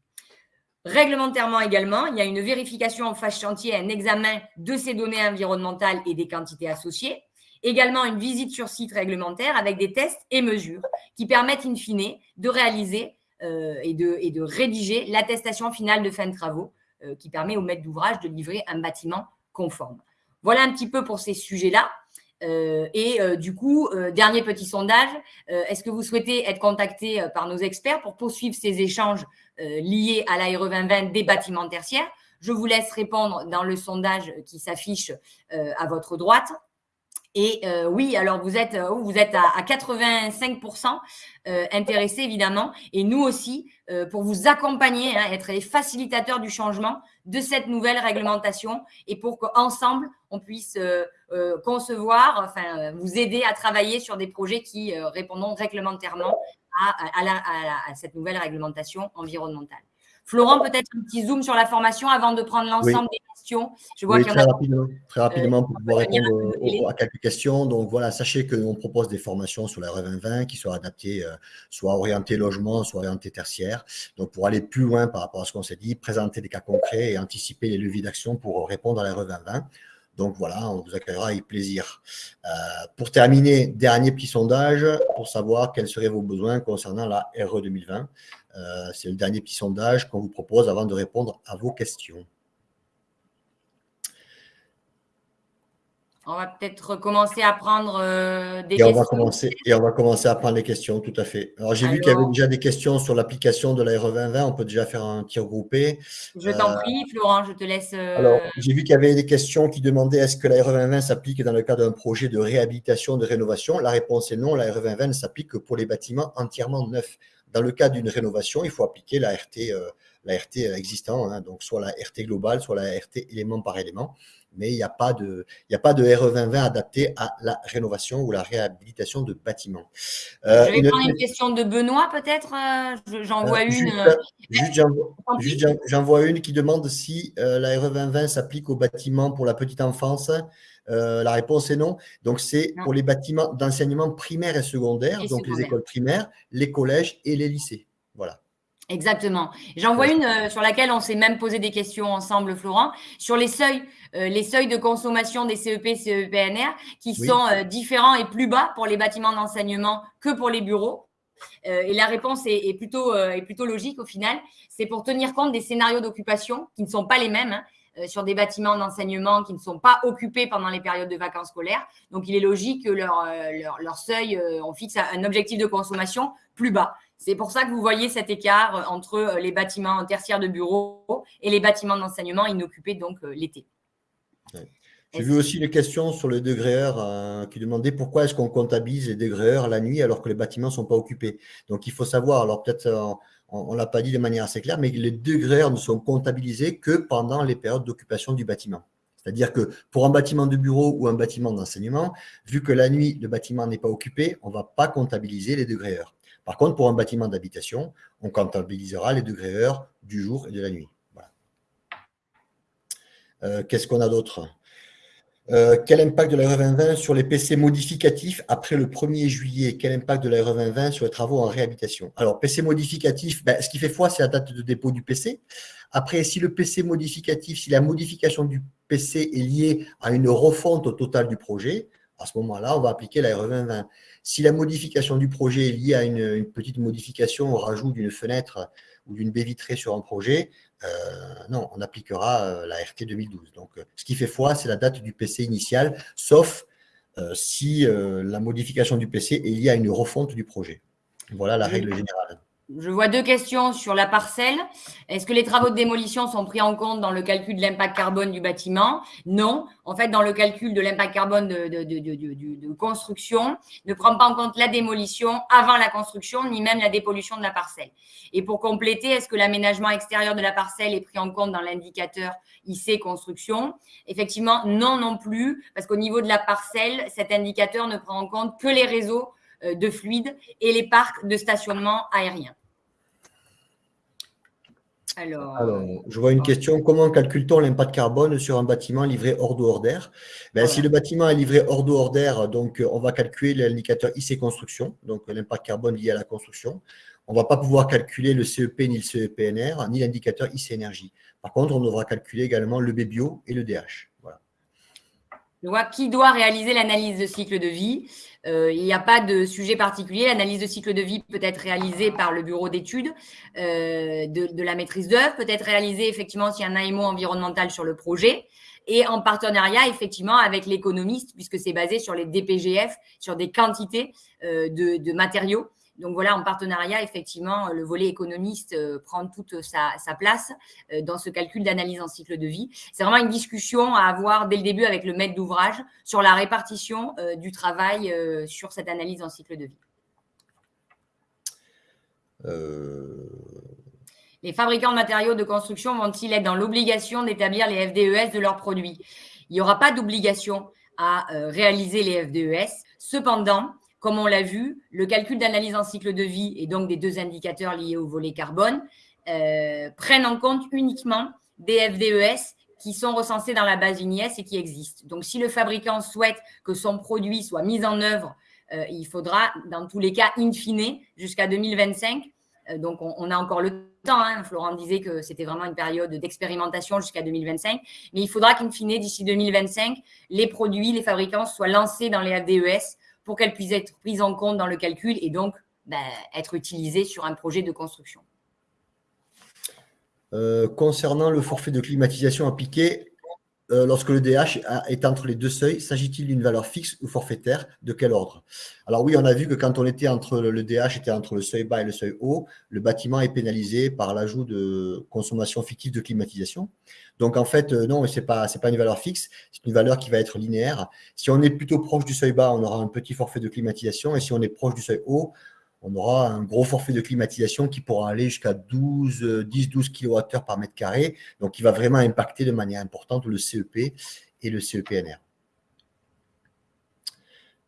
Speaker 2: Réglementairement également, il y a une vérification en phase chantier, un examen de ces données environnementales et des quantités associées. Également, une visite sur site réglementaire avec des tests et mesures qui permettent in fine de réaliser euh, et, de, rédiger l'attestation finale de fin de travaux euh, qui permet au maître d'ouvrage de livrer un bâtiment conforme. Voilà un petit peu pour ces sujets-là. Euh, et euh, du coup, euh, dernier petit sondage, est-ce que vous souhaitez être contacté par nos experts pour poursuivre ces échanges liés à l'ARE 2020 des bâtiments tertiaires? Je vous laisse répondre dans le sondage qui s'affiche à votre droite. Et oui, alors vous êtes, vous êtes à, 85% intéressés évidemment. Et nous aussi, pour vous accompagner, hein, être les facilitateurs du changement de cette nouvelle réglementation et pour qu'ensemble, on puisse euh, concevoir, enfin, vous aider à travailler sur des projets qui euh, répondront réglementairement à, cette nouvelle réglementation environnementale. Florent, peut-être un petit zoom sur la formation avant de prendre l'ensemble des questions.
Speaker 3: Je vois oui, très, rapidement, très rapidement pour pouvoir répondre à quelques questions. Donc voilà, sachez que nous propose des formations sur la RE 2020 qui soient adaptées, euh, soit orientées logement, soit orientées tertiaire. Donc pour aller plus loin par rapport à ce qu'on s'est dit, présenter des cas concrets et anticiper les leviers d'action pour répondre à la RE 2020. Donc voilà, on vous accueillera avec plaisir. Euh, pour terminer, dernier petit sondage pour savoir quels seraient vos besoins concernant la RE 2020. Euh, c'est le dernier petit sondage qu'on vous propose avant de répondre à vos questions.
Speaker 2: On va peut-être commencer à prendre euh, des
Speaker 3: et
Speaker 2: questions.
Speaker 3: On va commencer, et on va commencer à prendre les questions, tout à fait. Alors, j'ai vu qu'il y avait déjà des questions sur l'application de la RE 2020. On peut déjà faire un tir groupé.
Speaker 2: Je t'en euh, prie, Florent, je te laisse. Euh,
Speaker 3: Alors, j'ai vu qu'il y avait des questions qui demandaient est-ce que la RE 2020 s'applique dans le cadre d'un projet de réhabilitation, de rénovation? La réponse est non. La RE 2020 ne s'applique que pour les bâtiments entièrement neufs. Dans le cas d'une rénovation, il faut appliquer la RT, la RT existant, hein. donc soit la RT globale, soit la RT élément par élément mais il n'y a, pas de, il a pas de RE 2020 adapté à la rénovation ou la réhabilitation de bâtiments.
Speaker 2: Euh, je vais prendre une question de Benoît, peut-être. Euh, j'en vois euh,
Speaker 3: une. Juste, j'en vois une qui demande si la RE 2020 s'applique aux bâtiments pour la petite enfance. La réponse est non. Donc, c'est pour les bâtiments d'enseignement primaire et secondaire, donc les écoles primaires, les collèges et les lycées. Voilà.
Speaker 2: Exactement. J'en vois une euh, sur laquelle on s'est même posé des questions ensemble, Florent, sur les seuils, euh, les seuils de consommation des CEP, CEPNR, qui sont euh, différents et plus bas pour les bâtiments d'enseignement que pour les bureaux. et la réponse est, plutôt, est plutôt logique au final. C'est pour tenir compte des scénarios d'occupation qui ne sont pas les mêmes. Hein, sur des bâtiments d'enseignement qui ne sont pas occupés pendant les périodes de vacances scolaires. Donc, il est logique que leur, leur, leur seuil, on fixe un objectif de consommation plus bas. C'est pour ça que vous voyez cet écart euh, entre euh, les bâtiments tertiaires de bureaux et les bâtiments d'enseignement inoccupés donc euh, l'été.
Speaker 3: J'ai vu aussi une question sur les degrés heures qui demandait pourquoi est-ce qu'on comptabilise les degrés heures la nuit alors que les bâtiments ne sont pas occupés. Donc il faut savoir, alors peut-être on ne l'a pas dit de manière assez claire, mais les degrés ne sont comptabilisés que pendant les périodes d'occupation du bâtiment. C'est-à-dire que pour un bâtiment de bureau ou un bâtiment d'enseignement, vu que la nuit, le bâtiment n'est pas occupé, on ne va pas comptabiliser les degrés heures. Par contre, pour un bâtiment d'habitation, on comptabilisera les degrés heures du jour et de la nuit. Euh, qu'est-ce qu'on a d'autre? Euh, quel impact de la RE 2020 sur les PC modificatifs après le 1er juillet? Quel impact de la RE 2020 sur les travaux en réhabilitation? Alors, PC modificatif, ben, ce qui fait foi, c'est la date de dépôt du PC. Après, si le PC modificatif, si la modification du PC est liée à une refonte au total du projet, à ce moment-là, on va appliquer la RE 2020. Si la modification du projet est liée à une, petite modification au rajout d'une fenêtre ou d'une baie vitrée sur un projet, euh, non, on appliquera euh, la RT 2012. Donc, euh, ce qui fait foi, c'est la date du PC initial, sauf si la modification du PC est liée à une refonte du projet. Voilà la règle générale.
Speaker 2: Je vois deux questions sur la parcelle. Est-ce que les travaux de démolition sont pris en compte dans le calcul de l'impact carbone du bâtiment? Non. En fait, dans le calcul de l'impact carbone de, de, construction, ne prend pas en compte la démolition avant la construction, ni même la dépollution de la parcelle. Et pour compléter, est-ce que l'aménagement extérieur de la parcelle est pris en compte dans l'indicateur IC construction? Effectivement, non non plus, parce qu'au niveau de la parcelle, cet indicateur ne prend en compte que les réseaux de fluides et les parcs de stationnement aérien.
Speaker 3: Alors, je vois une question. Comment calcule-t-on l'impact carbone sur un bâtiment livré hors de hors d'air? Ben, Si le bâtiment est livré hors de hors d'air, donc on va calculer l'indicateur IC construction, donc l'impact carbone lié à la construction. on ne va pas pouvoir calculer le CEP ni le CEPNR, ni l'indicateur IC Énergie. Par contre, on devra calculer également le BBio et le DH.
Speaker 2: Je vois qui doit réaliser l'analyse de cycle de vie? Euh, il n'y a pas de sujet particulier. L'analyse de cycle de vie peut être réalisée par le bureau d'études euh, de, la maîtrise d'œuvre, peut être réalisée effectivement s'il y un AMO environnemental sur le projet et en partenariat effectivement avec l'économiste puisque c'est basé sur les DPGF, sur des quantités euh, de, matériaux. Donc voilà, en partenariat, effectivement, le volet économiste euh, prend toute sa, sa place euh, dans ce calcul d'analyse en cycle de vie. C'est vraiment une discussion à avoir dès le début avec le maître d'ouvrage sur la répartition euh, du travail sur cette analyse en cycle de vie.
Speaker 3: Euh,
Speaker 2: Les fabricants de matériaux de construction vont-ils être dans l'obligation d'établir les FDES de leurs produits? Il n'y aura pas d'obligation à réaliser les FDES. Cependant, comme on l'a vu, le calcul d'analyse en cycle de vie et donc des deux indicateurs liés au volet carbone euh, prennent en compte uniquement des FDES qui sont recensés dans la base UNIS et qui existent. Donc, si le fabricant souhaite que son produit soit mis en œuvre, euh, il faudra, dans tous les cas, in fine, jusqu'à 2025, euh, donc on, on, a encore le temps, hein, Florent disait que c'était vraiment une période d'expérimentation jusqu'à 2025, mais il faudra qu'in fine, d'ici 2025, les produits, les fabricants soient lancés dans les FDES pour qu'elles puissent être prises en compte dans le calcul et donc ben, être utilisées sur un projet de construction.
Speaker 3: Euh, concernant le forfait de climatisation appliqué, euh, lorsque le DH est entre les deux seuils, s'agit-il d'une valeur fixe ou forfaitaire? De quel ordre? Alors oui, on a vu que quand on était entre le DH était entre le seuil bas et le seuil haut, le bâtiment est pénalisé par l'ajout de consommation fictive de climatisation. Donc en fait, euh, non, ce n'est pas, une valeur fixe, c'est une valeur qui va être linéaire. Si on est plutôt proche du seuil bas, on aura un petit forfait de climatisation, et si on est proche du seuil haut, on aura un gros forfait de climatisation qui pourra aller jusqu'à 12, 10-12 kWh par mètre carré, donc qui va vraiment impacter de manière importante le CEP et le CEPNR.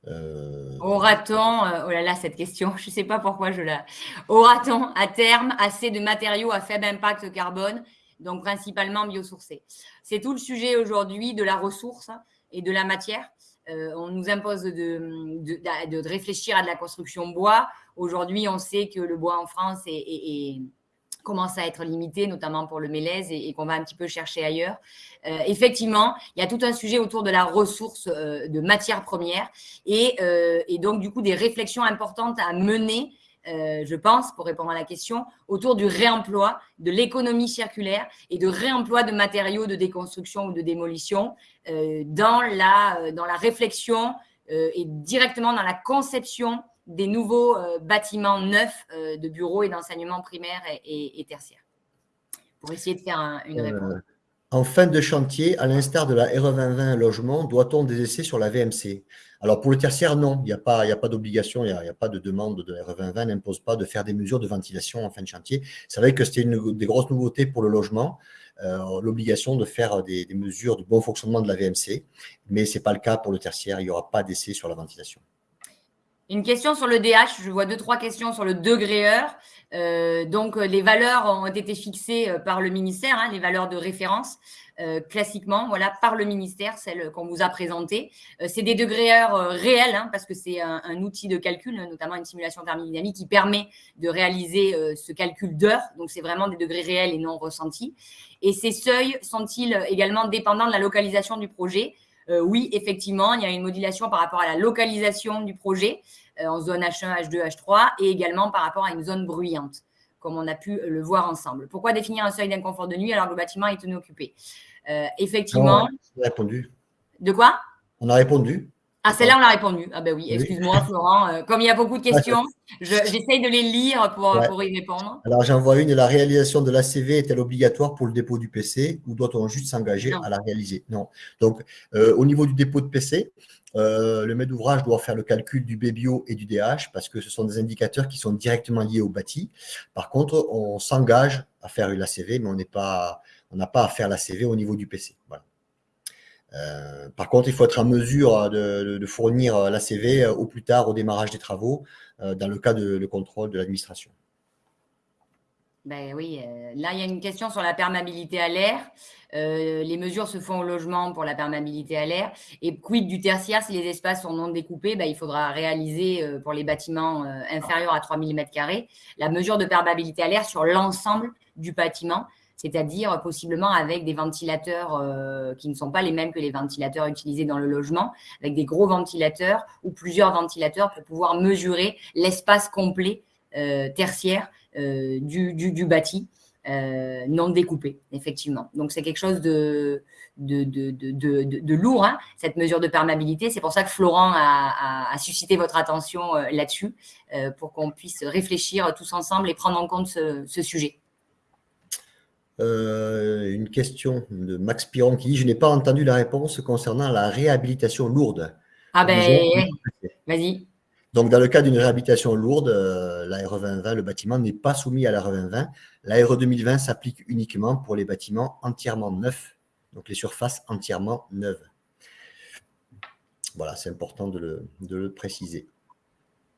Speaker 2: Euh... Aura-t-on, euh, oh là là, cette question, je ne sais pas pourquoi je la. Aura-t-on à terme assez de matériaux à faible impact carbone, donc principalement biosourcés C'est tout le sujet aujourd'hui de la ressource et de la matière. Euh, on nous impose de, de, de, réfléchir à de la construction bois. Aujourd'hui, on sait que le bois en France commence à être limité, notamment pour le mélèze, et, qu'on va un petit peu chercher ailleurs. Euh, effectivement, il y a tout un sujet autour de la ressource euh, de matières premières et, et, donc, du coup, des réflexions importantes à mener euh, je pense, pour répondre à la question, autour du réemploi, de l'économie circulaire et de réemploi de matériaux de déconstruction ou de démolition euh, dans, la, dans la réflexion euh, et directement dans la conception des nouveaux bâtiments neufs de bureaux et d'enseignement primaire et, et, et, tertiaire. Pour essayer de faire un, une réponse.
Speaker 3: En fin de chantier, à l'instar de la RE 2020 logement, doit-on des essais sur la VMC Alors pour le tertiaire, non, il n'y a pas, d'obligation, il n'y a, pas de demande de la RE 2020 n'impose pas de faire des mesures de ventilation en fin de chantier. C'est vrai que c'était une des grosses nouveautés pour le logement, euh, l'obligation de faire des, des, mesures de bon fonctionnement de la VMC, mais ce n'est pas le cas pour le tertiaire, il n'y aura pas d'essai sur la ventilation.
Speaker 2: Une question sur le DH, je vois deux, trois questions sur le degré heure. Euh, donc, les valeurs ont été fixées euh, par le ministère, hein, les valeurs de référence, euh, classiquement, voilà, par le ministère, celles qu'on vous a présentées. Euh, c'est des degrés heures euh, réels, hein, parce que c'est un, un, outil de calcul, notamment une simulation thermodynamique qui permet de réaliser ce calcul d'heures. Donc, c'est vraiment des degrés réels et non ressentis. Et ces seuils sont-ils également dépendants de la localisation du projet? Euh, oui, effectivement, il y a une modulation par rapport à la localisation du projet euh, en zone H1, H2, H3 et également par rapport à une zone bruyante, comme on a pu le voir ensemble. Pourquoi définir un seuil d'inconfort de nuit alors que le bâtiment est inoccupé? Euh, Effectivement.
Speaker 3: On a répondu.
Speaker 2: De quoi?
Speaker 3: On a répondu.
Speaker 2: Ah, celle-là, on l'a répondu. Ah ben oui, excuse-moi, Florent. Euh, comme il y a beaucoup de questions, j'essaye de les lire pour, ouais. pour y répondre.
Speaker 3: Alors, j'en vois une. La réalisation de l'ACV est-elle obligatoire pour le dépôt du PC ou doit-on juste s'engager à la réaliser? Non. Donc, euh, au niveau du dépôt de PC, euh, le maître d'ouvrage doit faire le calcul du BBO et du DH parce que ce sont des indicateurs qui sont directement liés au bâti. Par contre, on s'engage à faire une ACV, mais on n'a pas à faire l'ACV au niveau du PC. Voilà. Euh, par contre, il faut être en mesure de, de fournir l'ACV au plus tard au démarrage des travaux, euh, dans le cas de le contrôle de l'administration.
Speaker 2: Ben oui, euh, là, il y a une question sur la perméabilité à l'air. Euh, les mesures se font au logement pour la perméabilité à l'air. Et quid du tertiaire, si les espaces sont non découpés, ben, il faudra réaliser euh, pour les bâtiments inférieurs à 3000 m2 la mesure de perméabilité à l'air sur l'ensemble du bâtiment, c'est-à-dire possiblement avec des ventilateurs qui ne sont pas les mêmes que les ventilateurs utilisés dans le logement, avec des gros ventilateurs ou plusieurs ventilateurs pour pouvoir mesurer l'espace complet tertiaire euh, du, bâti. Euh, non découpé, effectivement. Donc, c'est quelque chose de, lourd, hein, cette mesure de perméabilité. C'est pour ça que Florent a, suscité votre attention euh, là-dessus, pour qu'on puisse réfléchir tous ensemble et prendre en compte ce, sujet.
Speaker 3: Une question de Max Piron qui dit « Je n'ai pas entendu la réponse concernant la réhabilitation lourde. »
Speaker 2: Ah ben, vas-y.
Speaker 3: Donc, dans le cas d'une réhabilitation lourde, euh, l'ARE 2020, le bâtiment n'est pas soumis à l'ARE 2020. L'ARE 2020 s'applique uniquement pour les bâtiments entièrement neufs, donc les surfaces entièrement neuves. Voilà, c'est important de le, préciser.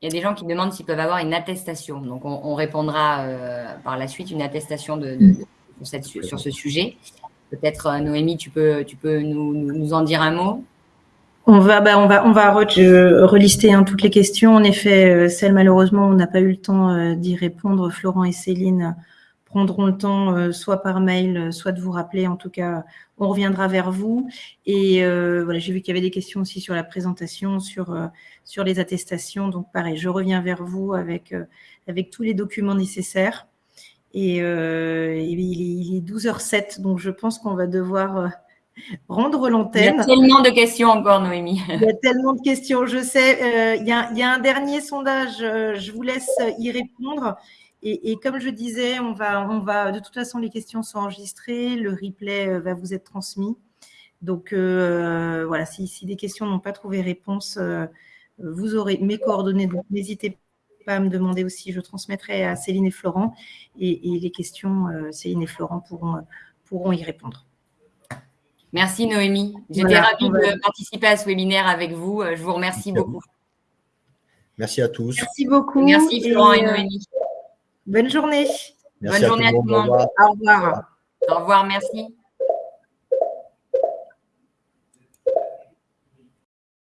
Speaker 2: Il y a des gens qui demandent s'ils peuvent avoir une attestation. Donc, on, répondra euh, par la suite une attestation de, sur, ce sujet. Peut-être, euh, Noémie, tu peux, tu peux nous en dire un mot?
Speaker 1: On va, bah, on va, on va relister hein, toutes les questions. En effet, euh, celles malheureusement, on n'a pas eu le temps euh, d'y répondre. Florent et Céline prendront le temps, euh, soit par mail, soit de vous rappeler. En tout cas, on reviendra vers vous. Et voilà, j'ai vu qu'il y avait des questions aussi sur la présentation, sur sur les attestations. Donc, pareil, je reviens vers vous avec avec tous les documents nécessaires. Et, il, est, il, est, 12h07, donc je pense qu'on va devoir rendre l'antenne.
Speaker 2: Il y a tellement de questions encore, Noémie.
Speaker 1: Il y a tellement de questions, je sais. Euh, il, y a, un dernier sondage, euh, je vous laisse y répondre. Et, comme je disais, on va, on va, de toute façon, les questions sont enregistrées, le replay euh, va vous être transmis. Donc voilà, si, des questions n'ont pas trouvé réponse, vous aurez mes coordonnées, donc n'hésitez pas à me demander aussi, je transmettrai à Céline et Florent, et, et les questions, Céline et Florent pourront, pourront y répondre.
Speaker 2: Merci Noémie. J'étais ravie de participer à ce webinaire avec vous. Euh, je vous remercie beaucoup.
Speaker 3: Merci à tous.
Speaker 1: Merci beaucoup.
Speaker 2: Merci Florent et, Noémie.
Speaker 1: Bonne journée.
Speaker 2: Bonne journée à tout le monde.
Speaker 1: Au revoir.
Speaker 2: Au revoir, merci.